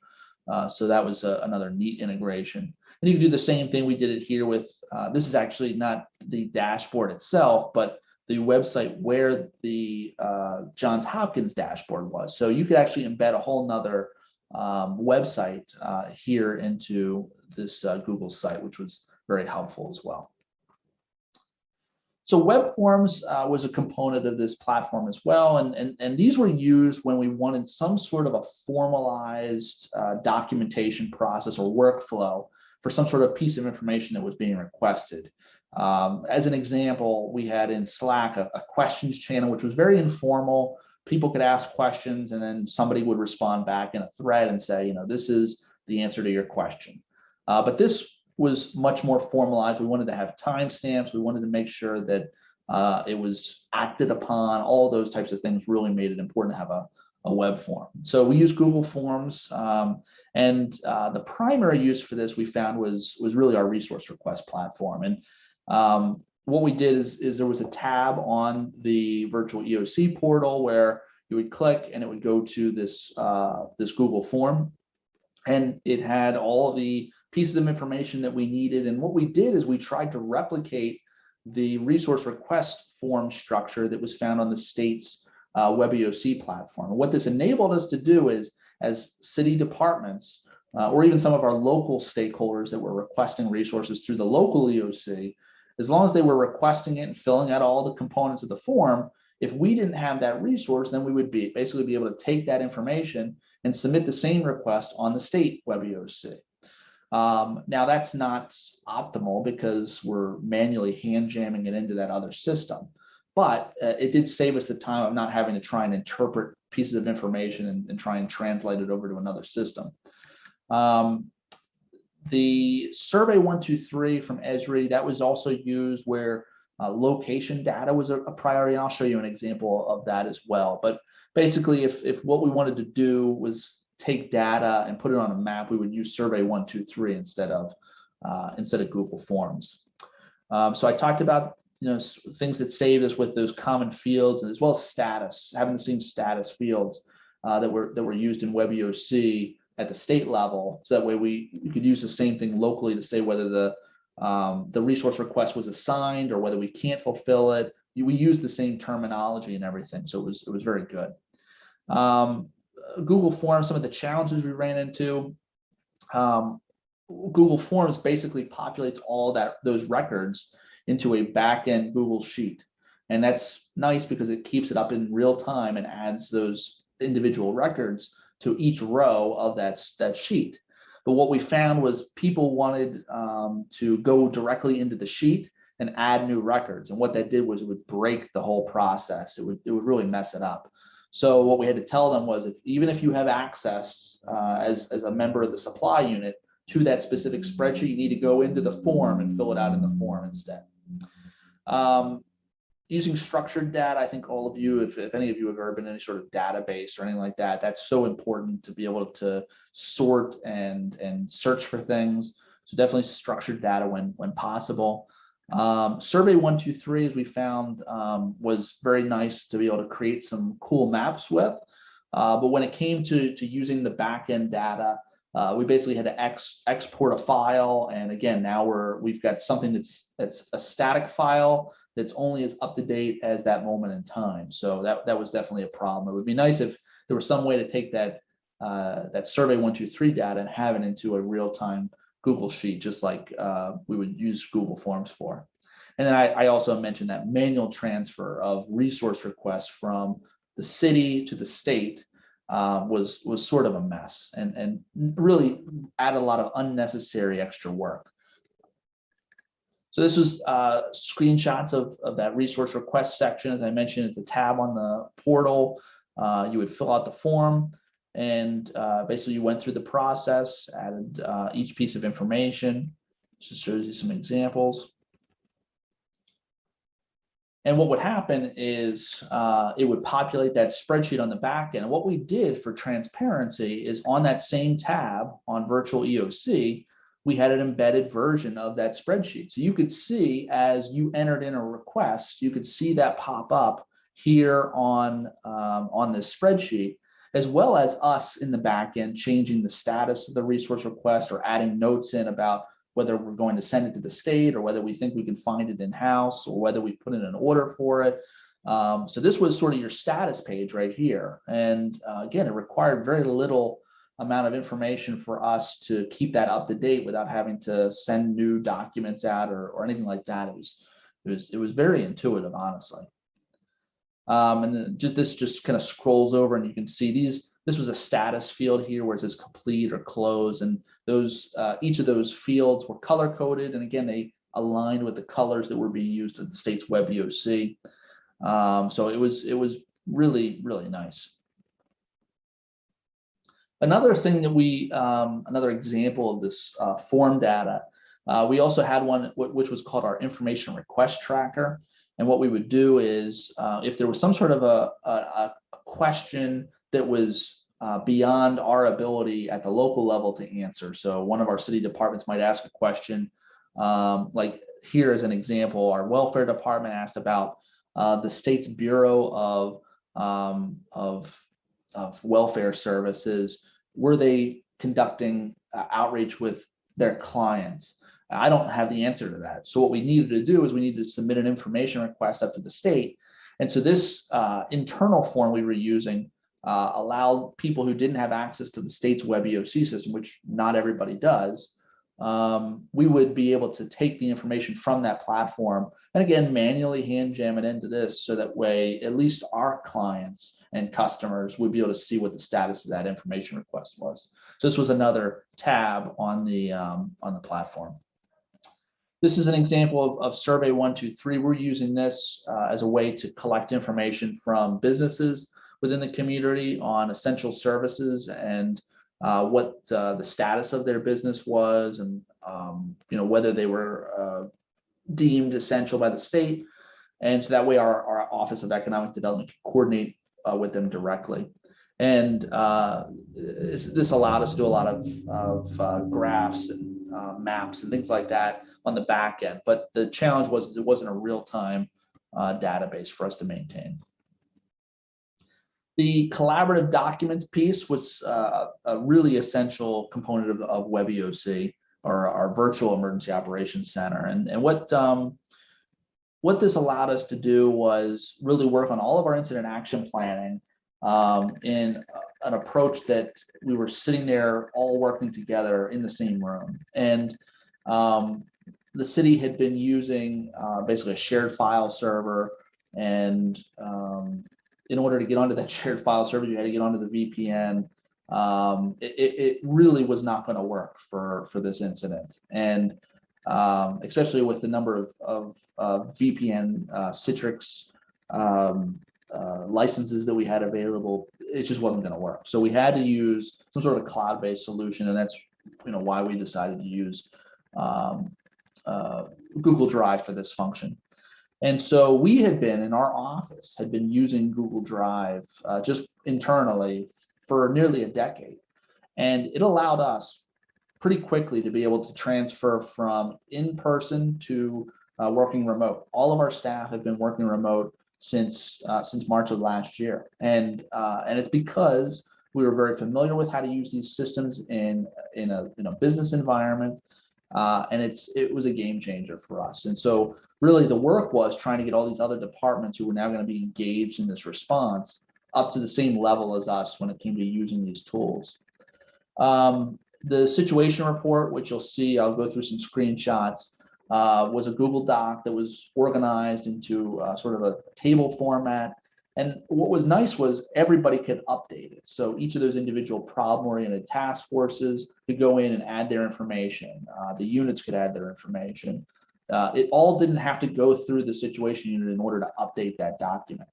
Uh, so that was a, another neat integration. And you can do the same thing. We did it here with, uh, this is actually not the dashboard itself, but the website where the uh, Johns Hopkins dashboard was. So you could actually embed a whole nother um, website uh, here into this uh, Google site, which was very helpful as well. So web forms uh, was a component of this platform as well. And, and, and these were used when we wanted some sort of a formalized uh, documentation process or workflow for some sort of piece of information that was being requested. Um, as an example, we had in Slack a, a questions channel, which was very informal. People could ask questions and then somebody would respond back in a thread and say, you know, this is the answer to your question. Uh, but this was much more formalized. We wanted to have timestamps. We wanted to make sure that uh, it was acted upon. All those types of things really made it important to have a, a web form. So we use Google Forms, um, and uh, the primary use for this we found was was really our resource request platform. And um, what we did is, is there was a tab on the virtual EOC portal where you would click and it would go to this uh, this Google form, and it had all the pieces of information that we needed. And what we did is we tried to replicate the resource request form structure that was found on the state's uh, WebEOC platform. And what this enabled us to do is, as city departments, uh, or even some of our local stakeholders that were requesting resources through the local EOC, as long as they were requesting it and filling out all the components of the form, if we didn't have that resource, then we would be basically be able to take that information and submit the same request on the state WebEOC. Um, now that's not optimal because we're manually hand jamming it into that other system, but uh, it did save us the time of not having to try and interpret pieces of information and, and try and translate it over to another system. Um, the survey 123 from Esri, that was also used where uh, location data was a, a priority. I'll show you an example of that as well. But basically, if, if what we wanted to do was take data and put it on a map, we would use Survey 123 instead of uh, instead of Google Forms. Um, so I talked about you know things that saved us with those common fields and as well as status, having the same status fields uh, that were that were used in WebEOC at the state level. So that way we, we could use the same thing locally to say whether the um, the resource request was assigned or whether we can't fulfill it. We use the same terminology and everything, so it was it was very good. Um, Google Forms, some of the challenges we ran into. Um, Google Forms basically populates all that those records into a backend Google Sheet. And that's nice because it keeps it up in real time and adds those individual records to each row of that, that sheet. But what we found was people wanted um, to go directly into the sheet and add new records. And what that did was it would break the whole process. It would, it would really mess it up. So what we had to tell them was if even if you have access uh, as, as a member of the supply unit to that specific spreadsheet, you need to go into the form and fill it out in the form instead. Um, using structured data, I think all of you, if, if any of you have ever been in any sort of database or anything like that, that's so important to be able to sort and, and search for things. So definitely structured data when, when possible. Um, survey 123, as we found, um, was very nice to be able to create some cool maps with. Uh, but when it came to, to using the backend data, uh, we basically had to ex, export a file. And again, now we're, we've got something that's, that's a static file that's only as up to date as that moment in time. So that, that was definitely a problem. It would be nice if there was some way to take that, uh, that survey 123 data and have it into a real-time Google Sheet, just like uh, we would use Google Forms for. And then I, I, also mentioned that manual transfer of resource requests from the city to the state uh, was was sort of a mess and, and really added a lot of unnecessary extra work. So this was uh, screenshots of, of that resource request section. As I mentioned, it's a tab on the portal. Uh, you would fill out the form and uh, basically you went through the process, added uh, each piece of information. Just shows you some examples. And what would happen is uh, it would populate that spreadsheet on the back end. And what we did for transparency is on that same tab on virtual EOC, we had an embedded version of that spreadsheet. So you could see as you entered in a request, you could see that pop up here on, um, on this spreadsheet. As well as us in the back end changing the status of the resource request or adding notes in about whether we're going to send it to the state or whether we think we can find it in-house or whether we put in an order for it. Um, so this was sort of your status page right here. And uh, again, it required very little amount of information for us to keep that up to date without having to send new documents out or, or anything like that. It was, it was, it was very intuitive, honestly. Um, and just this just kind of scrolls over and you can see these, this was a status field here where it says complete or close. And those, uh, each of those fields were color coded. And again, they aligned with the colors that were being used at the state's web EOC. Um, so it was, it was really, really nice. Another thing that we, um, another example of this uh, form data, uh, we also had one which was called our information request tracker. And what we would do is uh, if there was some sort of a, a, a question that was uh, beyond our ability at the local level to answer. So one of our city departments might ask a question, um, like here as an example, our welfare department asked about uh, the state's Bureau of, um, of, of Welfare Services. Were they conducting uh, outreach with their clients? I don't have the answer to that. So what we needed to do is we needed to submit an information request up to the state. And so this uh, internal form we were using uh, allowed people who didn't have access to the state's web EOC system, which not everybody does, um, we would be able to take the information from that platform and again, manually hand jam it into this so that way at least our clients and customers would be able to see what the status of that information request was. So this was another tab on the um, on the platform. This is an example of, of Survey 123. We're using this uh, as a way to collect information from businesses within the community on essential services and uh, what uh, the status of their business was and um, you know whether they were uh, deemed essential by the state. And so that way our, our Office of Economic Development can coordinate uh, with them directly. And uh, this, this, allowed us to do a lot of, of graphs and maps and things like that on the back end. But the challenge was it wasn't a real-time uh, database for us to maintain. The collaborative documents piece was uh, a really essential component of, of WebEOC or our virtual emergency operations center. And, and what, um, what this allowed us to do was really work on all of our incident action planning um, in an approach that we were sitting there all working together in the same room. And um, the city had been using uh, basically a shared file server. And um, in order to get onto that <laughs> shared file server, you had to get onto the VPN. Um, it, it, really was not going to work for, for this incident. And um, especially with the number of, of, of VPN uh, Citrix um, uh, licenses that we had available, it just wasn't going to work. So we had to use some sort of cloud-based solution, and that's you know why we decided to use um, uh, Google Drive for this function. And so we had been in our office had been using Google Drive uh, just internally for nearly a decade. And it allowed us pretty quickly to be able to transfer from in-person to uh, working remote. All of our staff have been working remote since uh, since March of last year. And uh, and it's because we were very familiar with how to use these systems in in a in a business environment uh, and it's it was a game changer for us. And so really the work was trying to get all these other departments who were now going to be engaged in this response up to the same level as us when it came to using these tools. Um, the situation report, which you'll see, I'll go through some screenshots, uh, was a Google Doc that was organized into uh, sort of a table format and what was nice was everybody could update it. So each of those individual problem-oriented task forces could go in and add their information. Uh, the units could add their information. Uh, it all didn't have to go through the situation unit in order to update that document.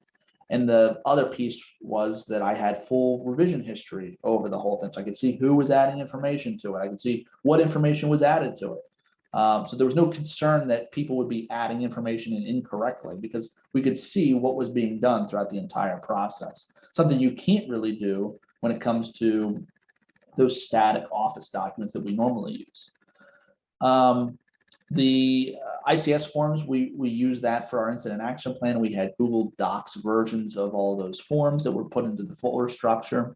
And the other piece was that I had full revision history over the whole thing. So I could see who was adding information to it. I could see what information was added to it. Um, so there was no concern that people would be adding information in incorrectly because we could see what was being done throughout the entire process. Something you can't really do when it comes to those static office documents that we normally use. Um, The ICS forms, we, we use that for our incident action plan. We had Google Docs versions of all those forms that were put into the folder structure.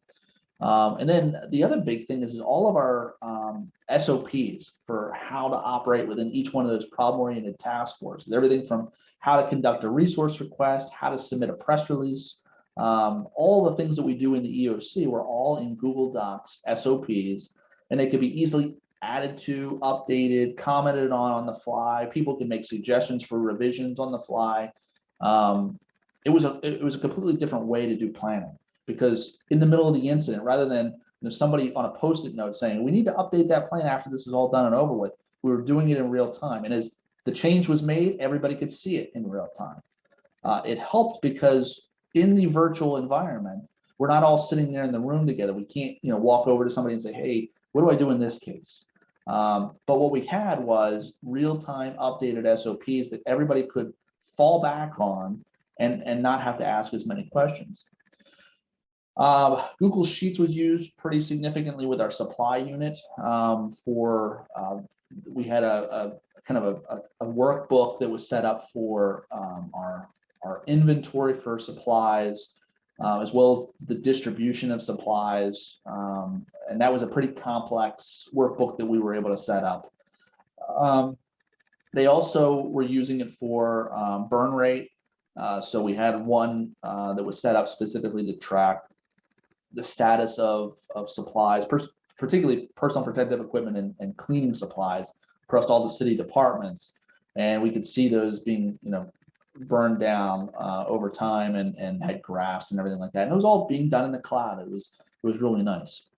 Um, and then the other big thing is, is all of our um, SOPs for how to operate within each one of those problem-oriented task forces, everything from how to conduct a resource request, how to submit a press release, um, all the things that we do in the EOC were all in Google Docs SOPs, and they could be easily added to, updated, commented on on the fly. People can make suggestions for revisions on the fly. Um, it was a it was a completely different way to do planning because in the middle of the incident, rather than you know, somebody on a post-it note saying, we need to update that plan after this is all done and over with, we were doing it in real time. And as the change was made, everybody could see it in real time. Uh, it helped because in the virtual environment, we're not all sitting there in the room together. We can't, you know, walk over to somebody and say, hey, what do I do in this case? Um, but what we had was real-time updated SOPs that everybody could fall back on and, and not have to ask as many questions. Uh, Google Sheets was used pretty significantly with our supply unit um, for, uh, we had a, a kind of a, a, workbook that was set up for um, our, our inventory for supplies, uh, as well as the distribution of supplies. Um, and that was a pretty complex workbook that we were able to set up. Um, they also were using it for um, burn rate. Uh, so we had one uh, that was set up specifically to track the status of, of supplies, particularly personal protective equipment and, and cleaning supplies across all the city departments. And we could see those being, you know, burned down uh, over time and, and had graphs and everything like that. And it was all being done in the cloud. It was, it was really nice.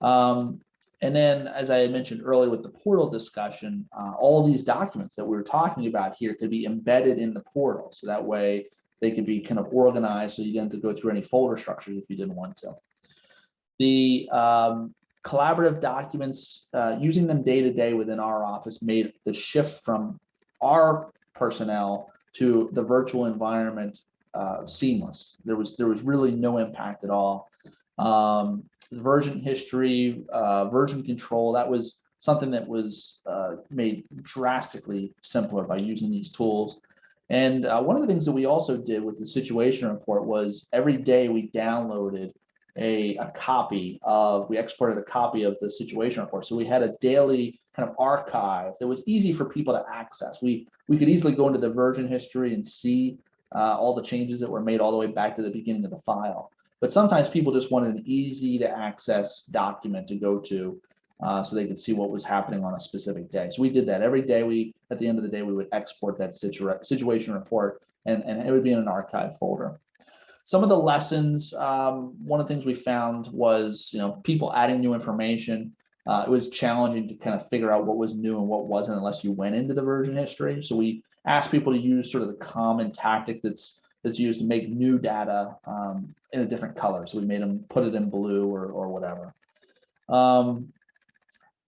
Um, and then, as I mentioned earlier with the portal discussion, uh, all of these documents that we were talking about here could be embedded in the portal. So that way they could be kind of organized so you didn't have to go through any folder structures if you didn't want to. The um, collaborative documents, uh, using them day to day within our office made the shift from our personnel to the virtual environment uh, seamless. There was there was really no impact at all. Um, version history, uh, version control, that was something that was uh, made drastically simpler by using these tools. And uh, one of the things that we also did with the situation report was every day we downloaded a, a copy of, we exported a copy of the situation report. So we had a daily kind of archive that was easy for people to access. We, we could easily go into the version history and see uh, all the changes that were made all the way back to the beginning of the file. But sometimes people just wanted an easy to access document to go to uh, so they could see what was happening on a specific day. So we did that every day. We, at the end of the day, we would export that situa situation report and, and it would be in an archive folder. Some of the lessons, um, one of the things we found was, you know, people adding new information. Uh, it was challenging to kind of figure out what was new and what wasn't unless you went into the version history. So we asked people to use sort of the common tactic that's that's used to make new data um, in a different color. So we made them put it in blue or, or whatever. Um,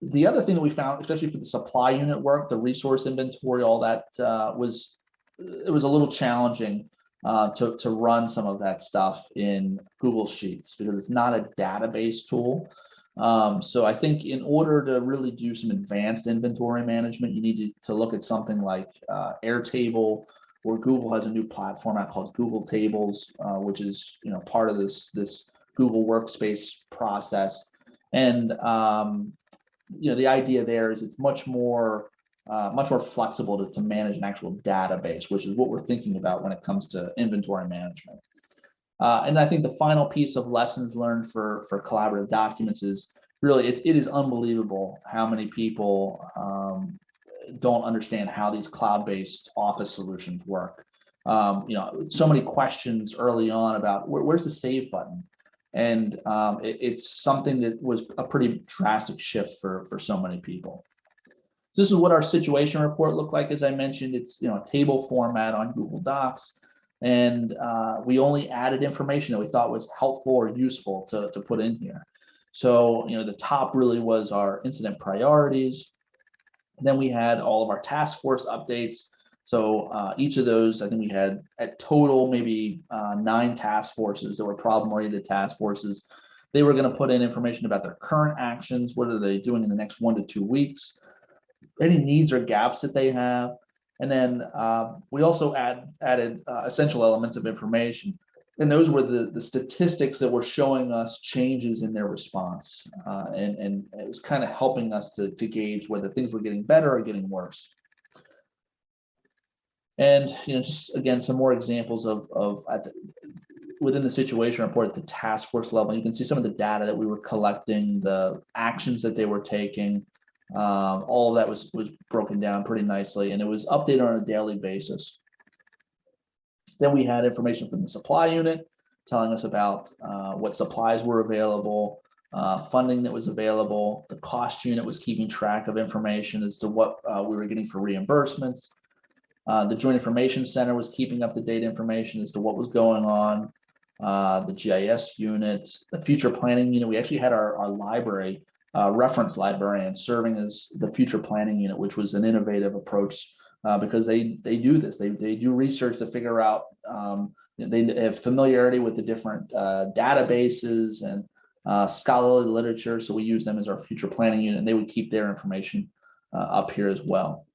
the other thing that we found, especially for the supply unit work, the resource inventory, all that uh, was, it was a little challenging uh, to, to run some of that stuff in Google Sheets because it's not a database tool. Um, so I think in order to really do some advanced inventory management, you need to, to look at something like uh, Airtable, or Google has a new platform out called Google Tables, uh, which is you know part of this this Google Workspace process. And um, you know the idea there is it's much more uh, much more flexible to, to manage an actual database, which is what we're thinking about when it comes to inventory management. Uh, and I think the final piece of lessons learned for, for collaborative documents is really, it, it is unbelievable how many people um, don't understand how these cloud-based office solutions work. Um, you know, so many questions early on about where, where's the save button? And um, it, it's something that was a pretty drastic shift for, for so many people. This is what our situation report looked like. As I mentioned, it's you know a table format on Google Docs. And uh, we only added information that we thought was helpful or useful to, to put in here. So, you know, the top really was our incident priorities. then we had all of our task force updates. So uh, each of those, I think we had at total maybe uh, nine task forces that were problem-oriented task forces. They were going to put in information about their current actions. What are they doing in the next one to two weeks? any needs or gaps that they have. And then uh, we also add added uh, essential elements of information. And those were the, the statistics that were showing us changes in their response. Uh, and, and it was kind of helping us to, to gauge whether things were getting better or getting worse. And, you know, just again, some more examples of, of the, within the situation report at the task force level, you can see some of the data that we were collecting, the actions that they were taking. Um, all of that was, was broken down pretty nicely and it was updated on a daily basis. Then we had information from the supply unit telling us about uh, what supplies were available, uh, funding that was available. The cost unit was keeping track of information as to what uh, we were getting for reimbursements. Uh, the Joint Information Center was keeping up to date information as to what was going on. Uh, the GIS unit, the future planning unit. We actually had our, our library uh, reference librarian serving as the future planning unit, which was an innovative approach uh, because they they do this. They they do research to figure out. Um, they have familiarity with the different uh, databases and scholarly literature. So we use them as our future planning unit, and they would keep their information up here as well.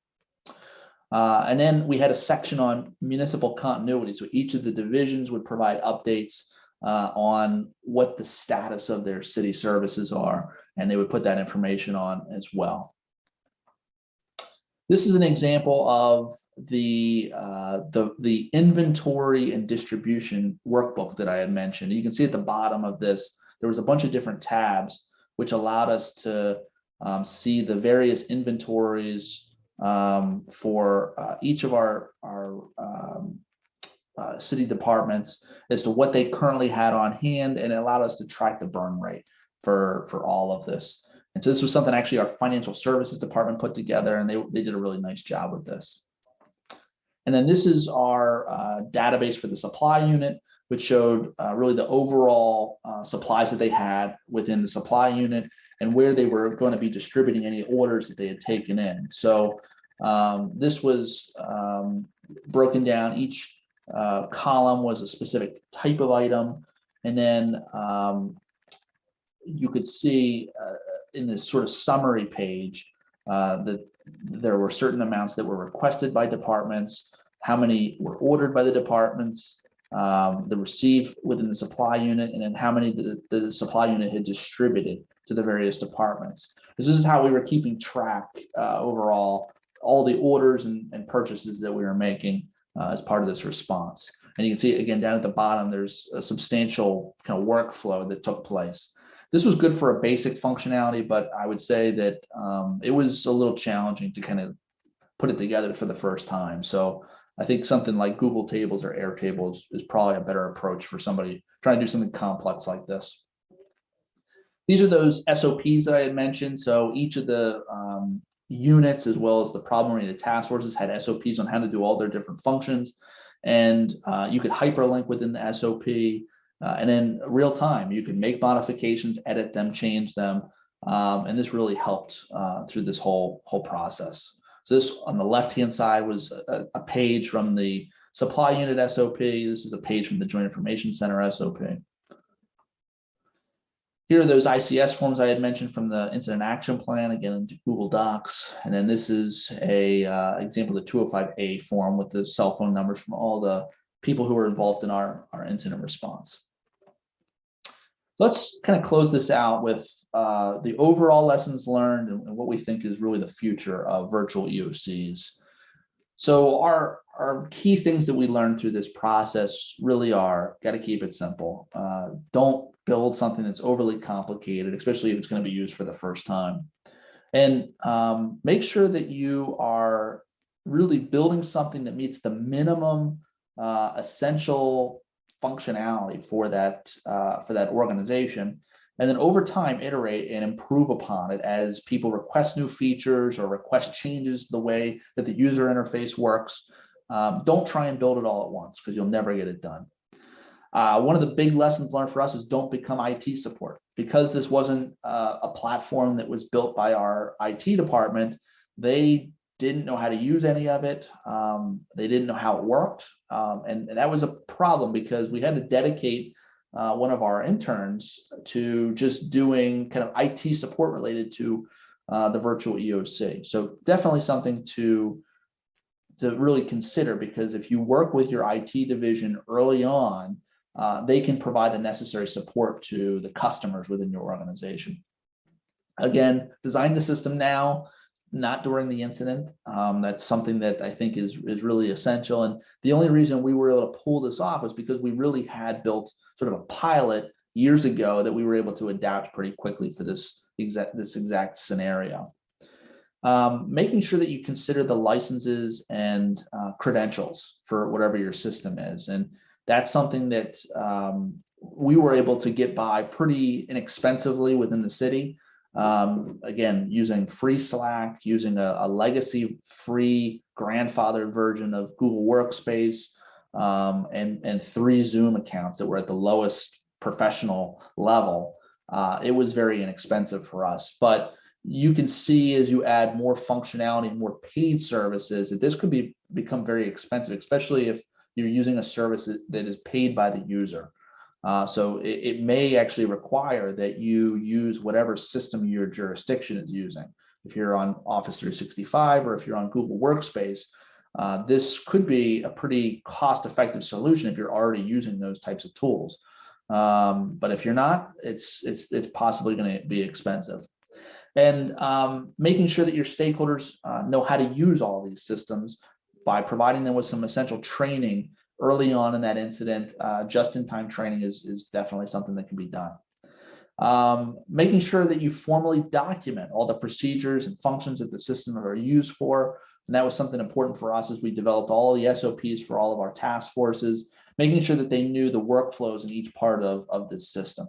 Uh, and then we had a section on municipal continuity. So each of the divisions would provide updates uh, on what the status of their city services are, and they would put that information on as well. This is an example of the, uh, the, the inventory and distribution workbook that I had mentioned. You can see at the bottom of this, there was a bunch of different tabs which allowed us to um, see the various inventories um, for uh, each of our, our um, uh, city departments as to what they currently had on hand and it allowed us to track the burn rate for, for all of this. And so this was something actually our financial services department put together and they, they did a really nice job with this. And then this is our uh, database for the supply unit, which showed uh, really the overall uh, supplies that they had within the supply unit and where they were going to be distributing any orders that they had taken in. So um, this was um, broken down. Each uh, column was a specific type of item. And then um, you could see uh, in this sort of summary page uh, that there were certain amounts that were requested by departments, how many were ordered by the departments, um, the received within the supply unit, and then how many the, the supply unit had distributed to the various departments. This is how we were keeping track uh, overall, all the orders and, and, purchases that we were making uh, as part of this response. And you can see again down at the bottom, there's a substantial kind of workflow that took place. This was good for a basic functionality, but I would say that um, it was a little challenging to kind of put it together for the first time. So I think something like Google Tables or Airtable is, is probably a better approach for somebody trying to do something complex like this. These are those SOPs that I had mentioned. So each of the um, units, as well as the problem-oriented task forces, had SOPs on how to do all their different functions. And uh, you could hyperlink within the SOP. Uh, and then real time, you could make modifications, edit them, change them. Um, and this really helped uh, through this whole, whole process. So this on the left-hand side was a, a, page from the supply unit SOP. This is a page from the Joint Information Center SOP. Here are those ICS forms I had mentioned from the incident action plan, again, into Google Docs. And then this is a uh, example of the 205A form with the cell phone numbers from all the people who were involved in our, our incident response. Let's kind of close this out with uh, the overall lessons learned and, what we think is really the future of virtual EOCs. So our, our key things that we learned through this process really are, got to keep it simple. Uh, don't build something that's overly complicated, especially if it's going to be used for the first time. And um, make sure that you are really building something that meets the minimum uh, essential functionality for that uh, for that organization. And then over time iterate and improve upon it as people request new features or request changes the way that the user interface works. Um, don't try and build it all at once because you'll never get it done uh, one of the big lessons learned for us is don't become IT support because this wasn't uh, a platform that was built by our IT department they didn't know how to use any of it. Um, they didn't know how it worked. Um, and, and, that was a problem because we had to dedicate uh, one of our interns to just doing kind of IT support related to uh, the virtual EOC. So definitely something to to really consider because if you work with your IT division early on, uh, they can provide the necessary support to the customers within your organization. Again, design the system now, not during the incident. Um, that's something that I think is, is really essential. And the only reason we were able to pull this off was because we really had built sort of a pilot years ago that we were able to adapt pretty quickly for this exact this exact scenario. Um, making sure that you consider the licenses and uh, credentials for whatever your system is. And that's something that um, we were able to get by pretty inexpensively within the city. Um, again, using free Slack, using a, a legacy free grandfathered version of Google Workspace, um, and, and three Zoom accounts that were at the lowest professional level uh, it was very inexpensive for us. But you can see as you add more functionality, more paid services, that this could be become very expensive, especially if you're using a service that is paid by the user. Uh, so it, it, may actually require that you use whatever system your jurisdiction is using. If you're on Office 365 or if you're on Google Workspace, uh, this could be a pretty cost-effective solution if you're already using those types of tools. Um, but if you're not, it's it's it's possibly going to be expensive. And um, making sure that your stakeholders uh, know how to use all these systems by providing them with some essential training early on in that incident, uh, just-in-time training is, is definitely something that can be done. Um, making sure that you formally document all the procedures and functions that the system are used for. And that was something important for us as we developed all the SOPs for all of our task forces making sure that they knew the workflows in each part of, of this system.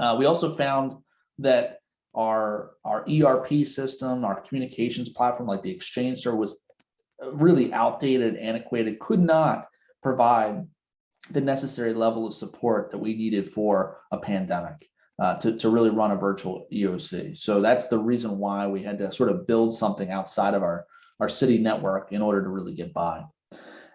Uh, we also found that our, our ERP system, our communications platform like the Exchange server was really outdated, antiquated, could not provide the necessary level of support that we needed for a pandemic. Uh, to, to really run a virtual EOC. So that's the reason why we had to sort of build something outside of our, our city network in order to really get by.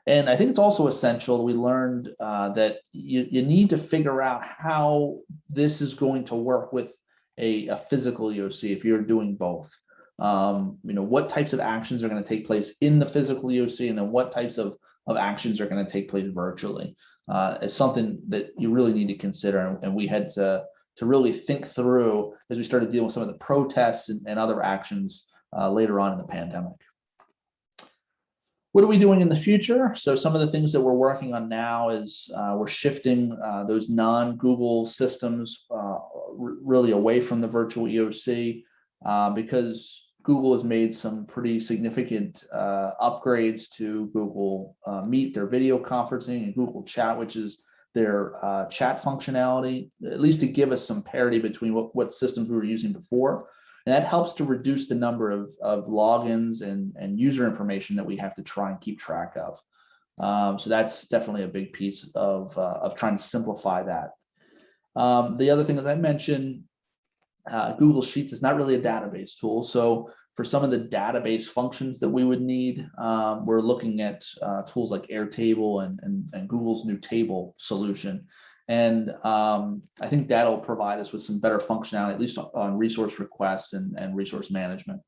And I think it's also essential. We learned uh, that you, you need to figure out how this is going to work with a, a physical EOC if you're doing both. Um, you know, what types of actions are going to take place in the physical EOC and then what types of, of actions are going to take place virtually uh, is something that you really need to consider. And, and, we had to, to really think through as we started dealing with some of the protests and, and other actions uh, later on in the pandemic. What are we doing in the future? So some of the things that we're working on now is uh, we're shifting uh, those non-Google systems uh, really away from the virtual EOC uh, because Google has made some pretty significant uh, upgrades to Google uh, Meet, their video conferencing, and Google Chat, which is their chat functionality, at least to give us some parity between what, what systems we were using before. And that helps to reduce the number of, of logins and, and user information that we have to try and keep track of. Um, so that's definitely a big piece of, uh, of trying to simplify that. Um, the other thing, as I mentioned, uh, Google Sheets is not really a database tool. So for some of the database functions that we would need, um, we're looking at uh, tools like Airtable and, and, and Google's new table solution. And um, I think that'll provide us with some better functionality, at least on resource requests and, and resource management.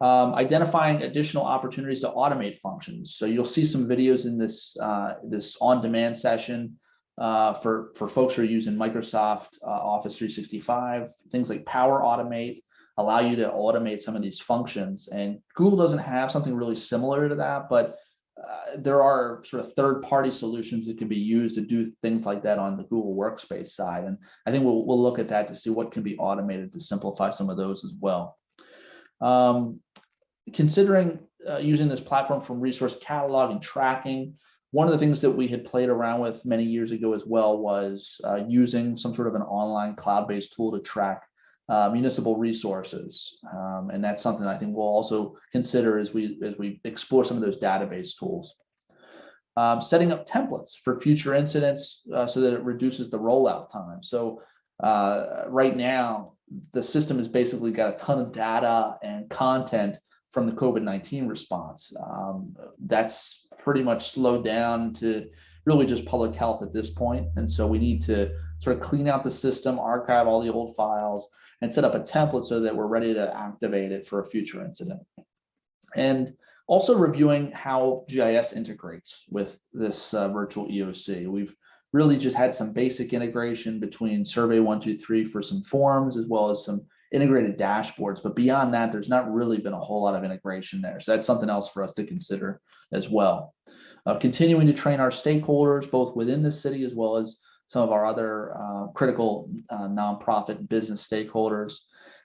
Um, identifying additional opportunities to automate functions. So you'll see some videos in this, uh, this on-demand session uh, for, for folks who are using Microsoft uh, Office 365, things like Power Automate allow you to automate some of these functions. And Google doesn't have something really similar to that, but uh, there are sort of third-party solutions that can be used to do things like that on the Google Workspace side. And I think we'll, we'll look at that to see what can be automated to simplify some of those as well. Um, considering uh, using this platform from resource catalog and tracking, one of the things that we had played around with many years ago as well was uh, using some sort of an online cloud-based tool to track uh, municipal resources. Um, and that's something I think we'll also consider as we as we explore some of those database tools. Um, setting up templates for future incidents uh, so that it reduces the rollout time. So uh, right now, the system has basically got a ton of data and content from the COVID-19 response. Um, that's pretty much slowed down to really just public health at this point. And so we need to sort of clean out the system, archive all the old files, and set up a template so that we're ready to activate it for a future incident. And also reviewing how GIS integrates with this uh, virtual EOC. We've really just had some basic integration between Survey 123 for some forms as well as some integrated dashboards. But beyond that, there's not really been a whole lot of integration there. So that's something else for us to consider as well. Uh, continuing to train our stakeholders, both within the city as well as some of our other uh, critical uh, nonprofit business stakeholders.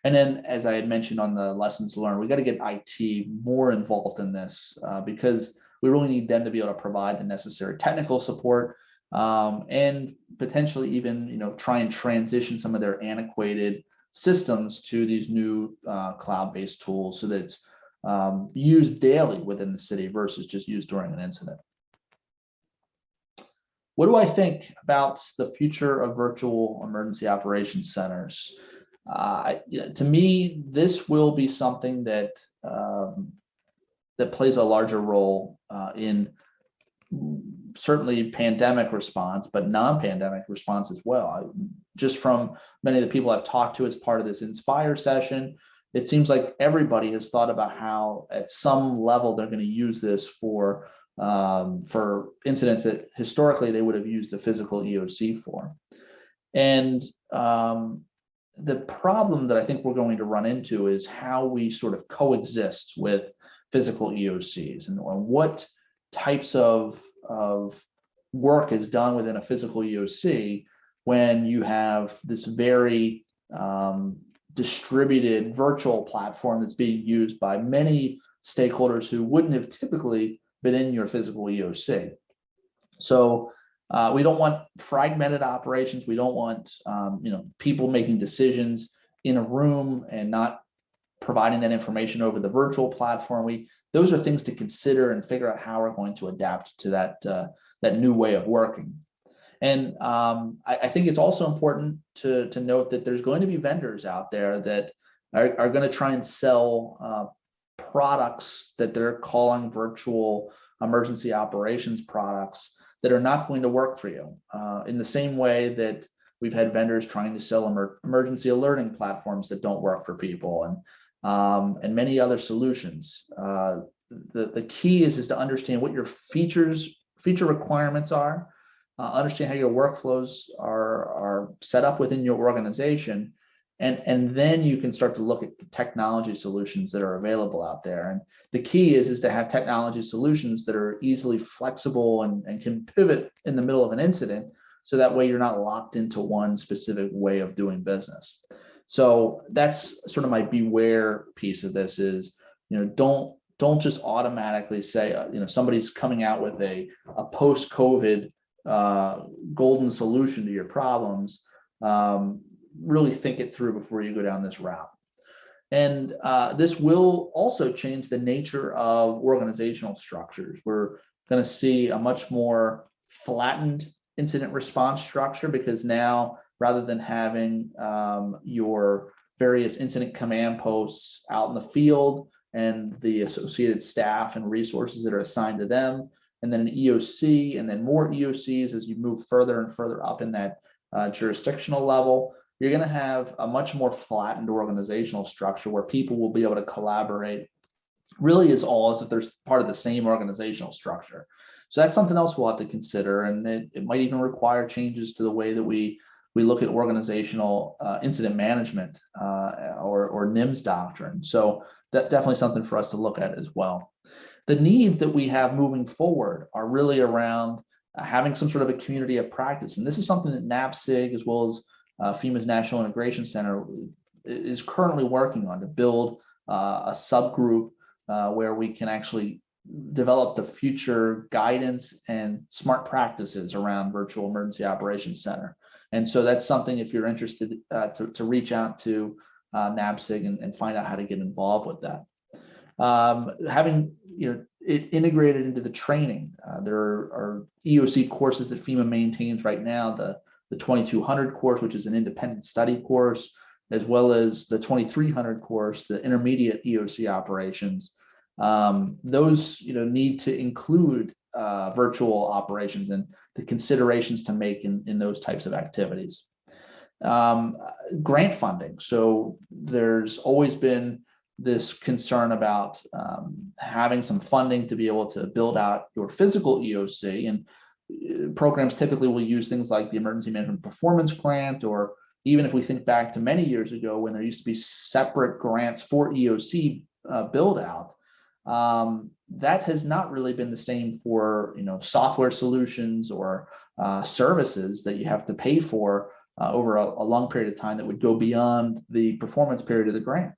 And then, as I had mentioned on the lessons learned, we got to get IT more involved in this uh, because we really need them to be able to provide the necessary technical support um, and potentially even, you know, try and transition some of their antiquated systems to these new uh, cloud-based tools so that it's um, used daily within the city versus just used during an incident. What do I think about the future of virtual emergency operations centers? Uh, to me, this will be something that um, that plays a larger role uh, in certainly pandemic response, but non-pandemic response as well. Just from many of the people I've talked to as part of this Inspire session, it seems like everybody has thought about how at some level they're going to use this for um, for incidents that historically they would have used a physical EOC for. And um, the problem that I think we're going to run into is how we sort of coexist with physical EOCs and what types of, of work is done within a physical EOC when you have this very um, distributed virtual platform that's being used by many stakeholders who wouldn't have typically been in your physical EOC. So uh, we don't want fragmented operations. We don't want um, you know people making decisions in a room and not providing that information over the virtual platform. We those are things to consider and figure out how we're going to adapt to that uh, that new way of working. And um, I, I, think it's also important to to note that there's going to be vendors out there that are, are going to try and sell uh, products that they're calling virtual emergency operations products that are not going to work for you. Uh, in the same way that we've had vendors trying to sell emer emergency alerting platforms that don't work for people and um, and many other solutions. Uh, the, the key is, is to understand what your features, feature requirements are, uh, understand how your workflows are, are set up within your organization, and and then you can start to look at the technology solutions that are available out there and the key is is to have technology solutions that are easily flexible and, and can pivot in the middle of an incident so that way you're not locked into one specific way of doing business so that's sort of my beware piece of this is you know don't don't just automatically say uh, you know somebody's coming out with a, a post covid uh, golden solution to your problems um, really think it through before you go down this route. And uh, this will also change the nature of organizational structures. We're going to see a much more flattened incident response structure because now rather than having um, your various incident command posts out in the field and the associated staff and resources that are assigned to them, and then an EOC, and then more EOCs as you move further and further up in that uh, jurisdictional level you're going to have a much more flattened organizational structure where people will be able to collaborate really as all as if they're part of the same organizational structure. So that's something else we'll have to consider. And it, it might even require changes to the way that we we look at organizational uh, incident management uh, or, or NIMS doctrine. So that definitely something for us to look at as well. The needs that we have moving forward are really around uh, having some sort of a community of practice. And this is something that NAPSG as well as uh, FEMA's National Integration Center is currently working on to build uh, a subgroup uh, where we can actually develop the future guidance and smart practices around virtual emergency operations center. And so that's something if you're interested uh, to, to reach out to uh, NAPSG and, and, find out how to get involved with that. Um, having you know it integrated into the training, uh, there are, are EOC courses that FEMA maintains right now. The the 2200 course, which is an independent study course, as well as the 2300 course, the intermediate EOC operations. Um, those you know need to include uh, virtual operations and the considerations to make in, in those types of activities. Um, grant funding. So there's always been this concern about um, having some funding to be able to build out your physical EOC and uh, programs typically will use things like the emergency management performance grant or even if we think back to many years ago when there used to be separate grants for EOC uh, build out, um, that has not really been the same for you know software solutions or uh, services that you have to pay for uh, over a, a, long period of time that would go beyond the performance period of the grant.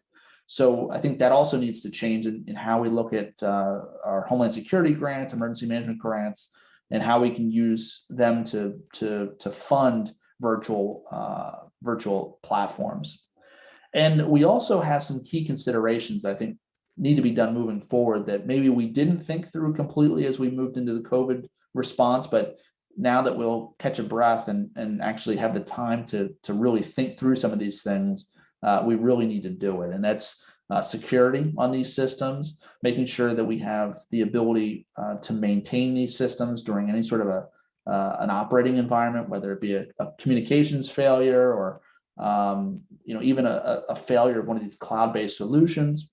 So I think that also needs to change in, in how we look at uh, our Homeland Security grants, emergency management grants, and how we can use them to to to fund virtual uh, virtual platforms. And we also have some key considerations I think need to be done moving forward that maybe we didn't think through completely as we moved into the COVID response, but now that we'll catch a breath and, and actually have the time to, to really think through some of these things, uh, we really need to do it. And that's uh, security on these systems, making sure that we have the ability uh, to maintain these systems during any sort of a uh, an operating environment, whether it be a, a communications failure or um, you know even a, a, failure of one of these cloud-based solutions.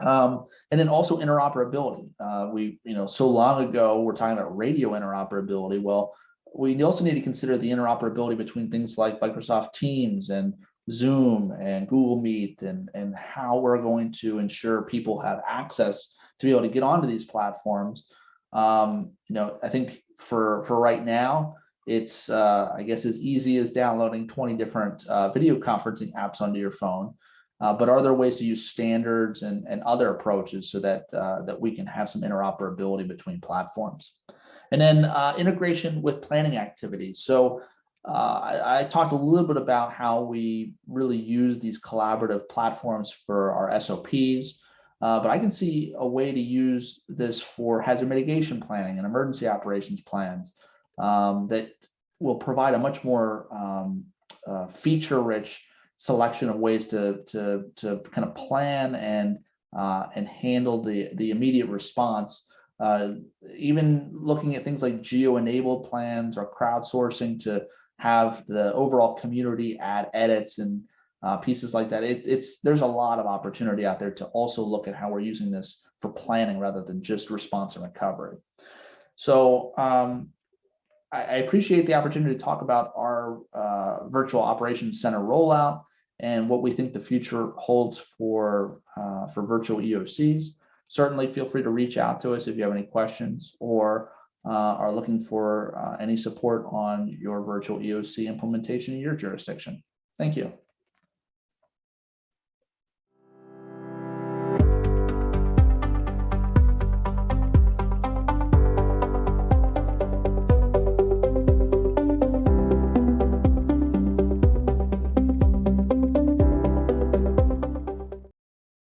Um, and then also interoperability. Uh, we, you know, so long ago, we're talking about radio interoperability. Well, we also need to consider the interoperability between things like Microsoft Teams and Zoom and Google Meet and, and how we're going to ensure people have access to be able to get onto these platforms. Um, you know, I think for, for right now, it's, uh, I guess, as easy as downloading 20 different uh, video conferencing apps onto your phone. Uh, but are there ways to use standards and, and other approaches so that uh, that we can have some interoperability between platforms? And then uh, integration with planning activities. So uh, I, I, talked a little bit about how we really use these collaborative platforms for our SOPs, uh, but I can see a way to use this for hazard mitigation planning and emergency operations plans um, that will provide a much more um, uh, feature-rich selection of ways to to to kind of plan and uh, and handle the the immediate response. Uh, even looking at things like geo-enabled plans or crowdsourcing to have the overall community add edits and uh, pieces like that. It, it's there's a lot of opportunity out there to also look at how we're using this for planning rather than just response and recovery. So um, I, appreciate the opportunity to talk about our uh, virtual operations center rollout and what we think the future holds for uh, for virtual EOCs. Certainly feel free to reach out to us if you have any questions or uh, are looking for uh, any support on your virtual EOC implementation in your jurisdiction. Thank you.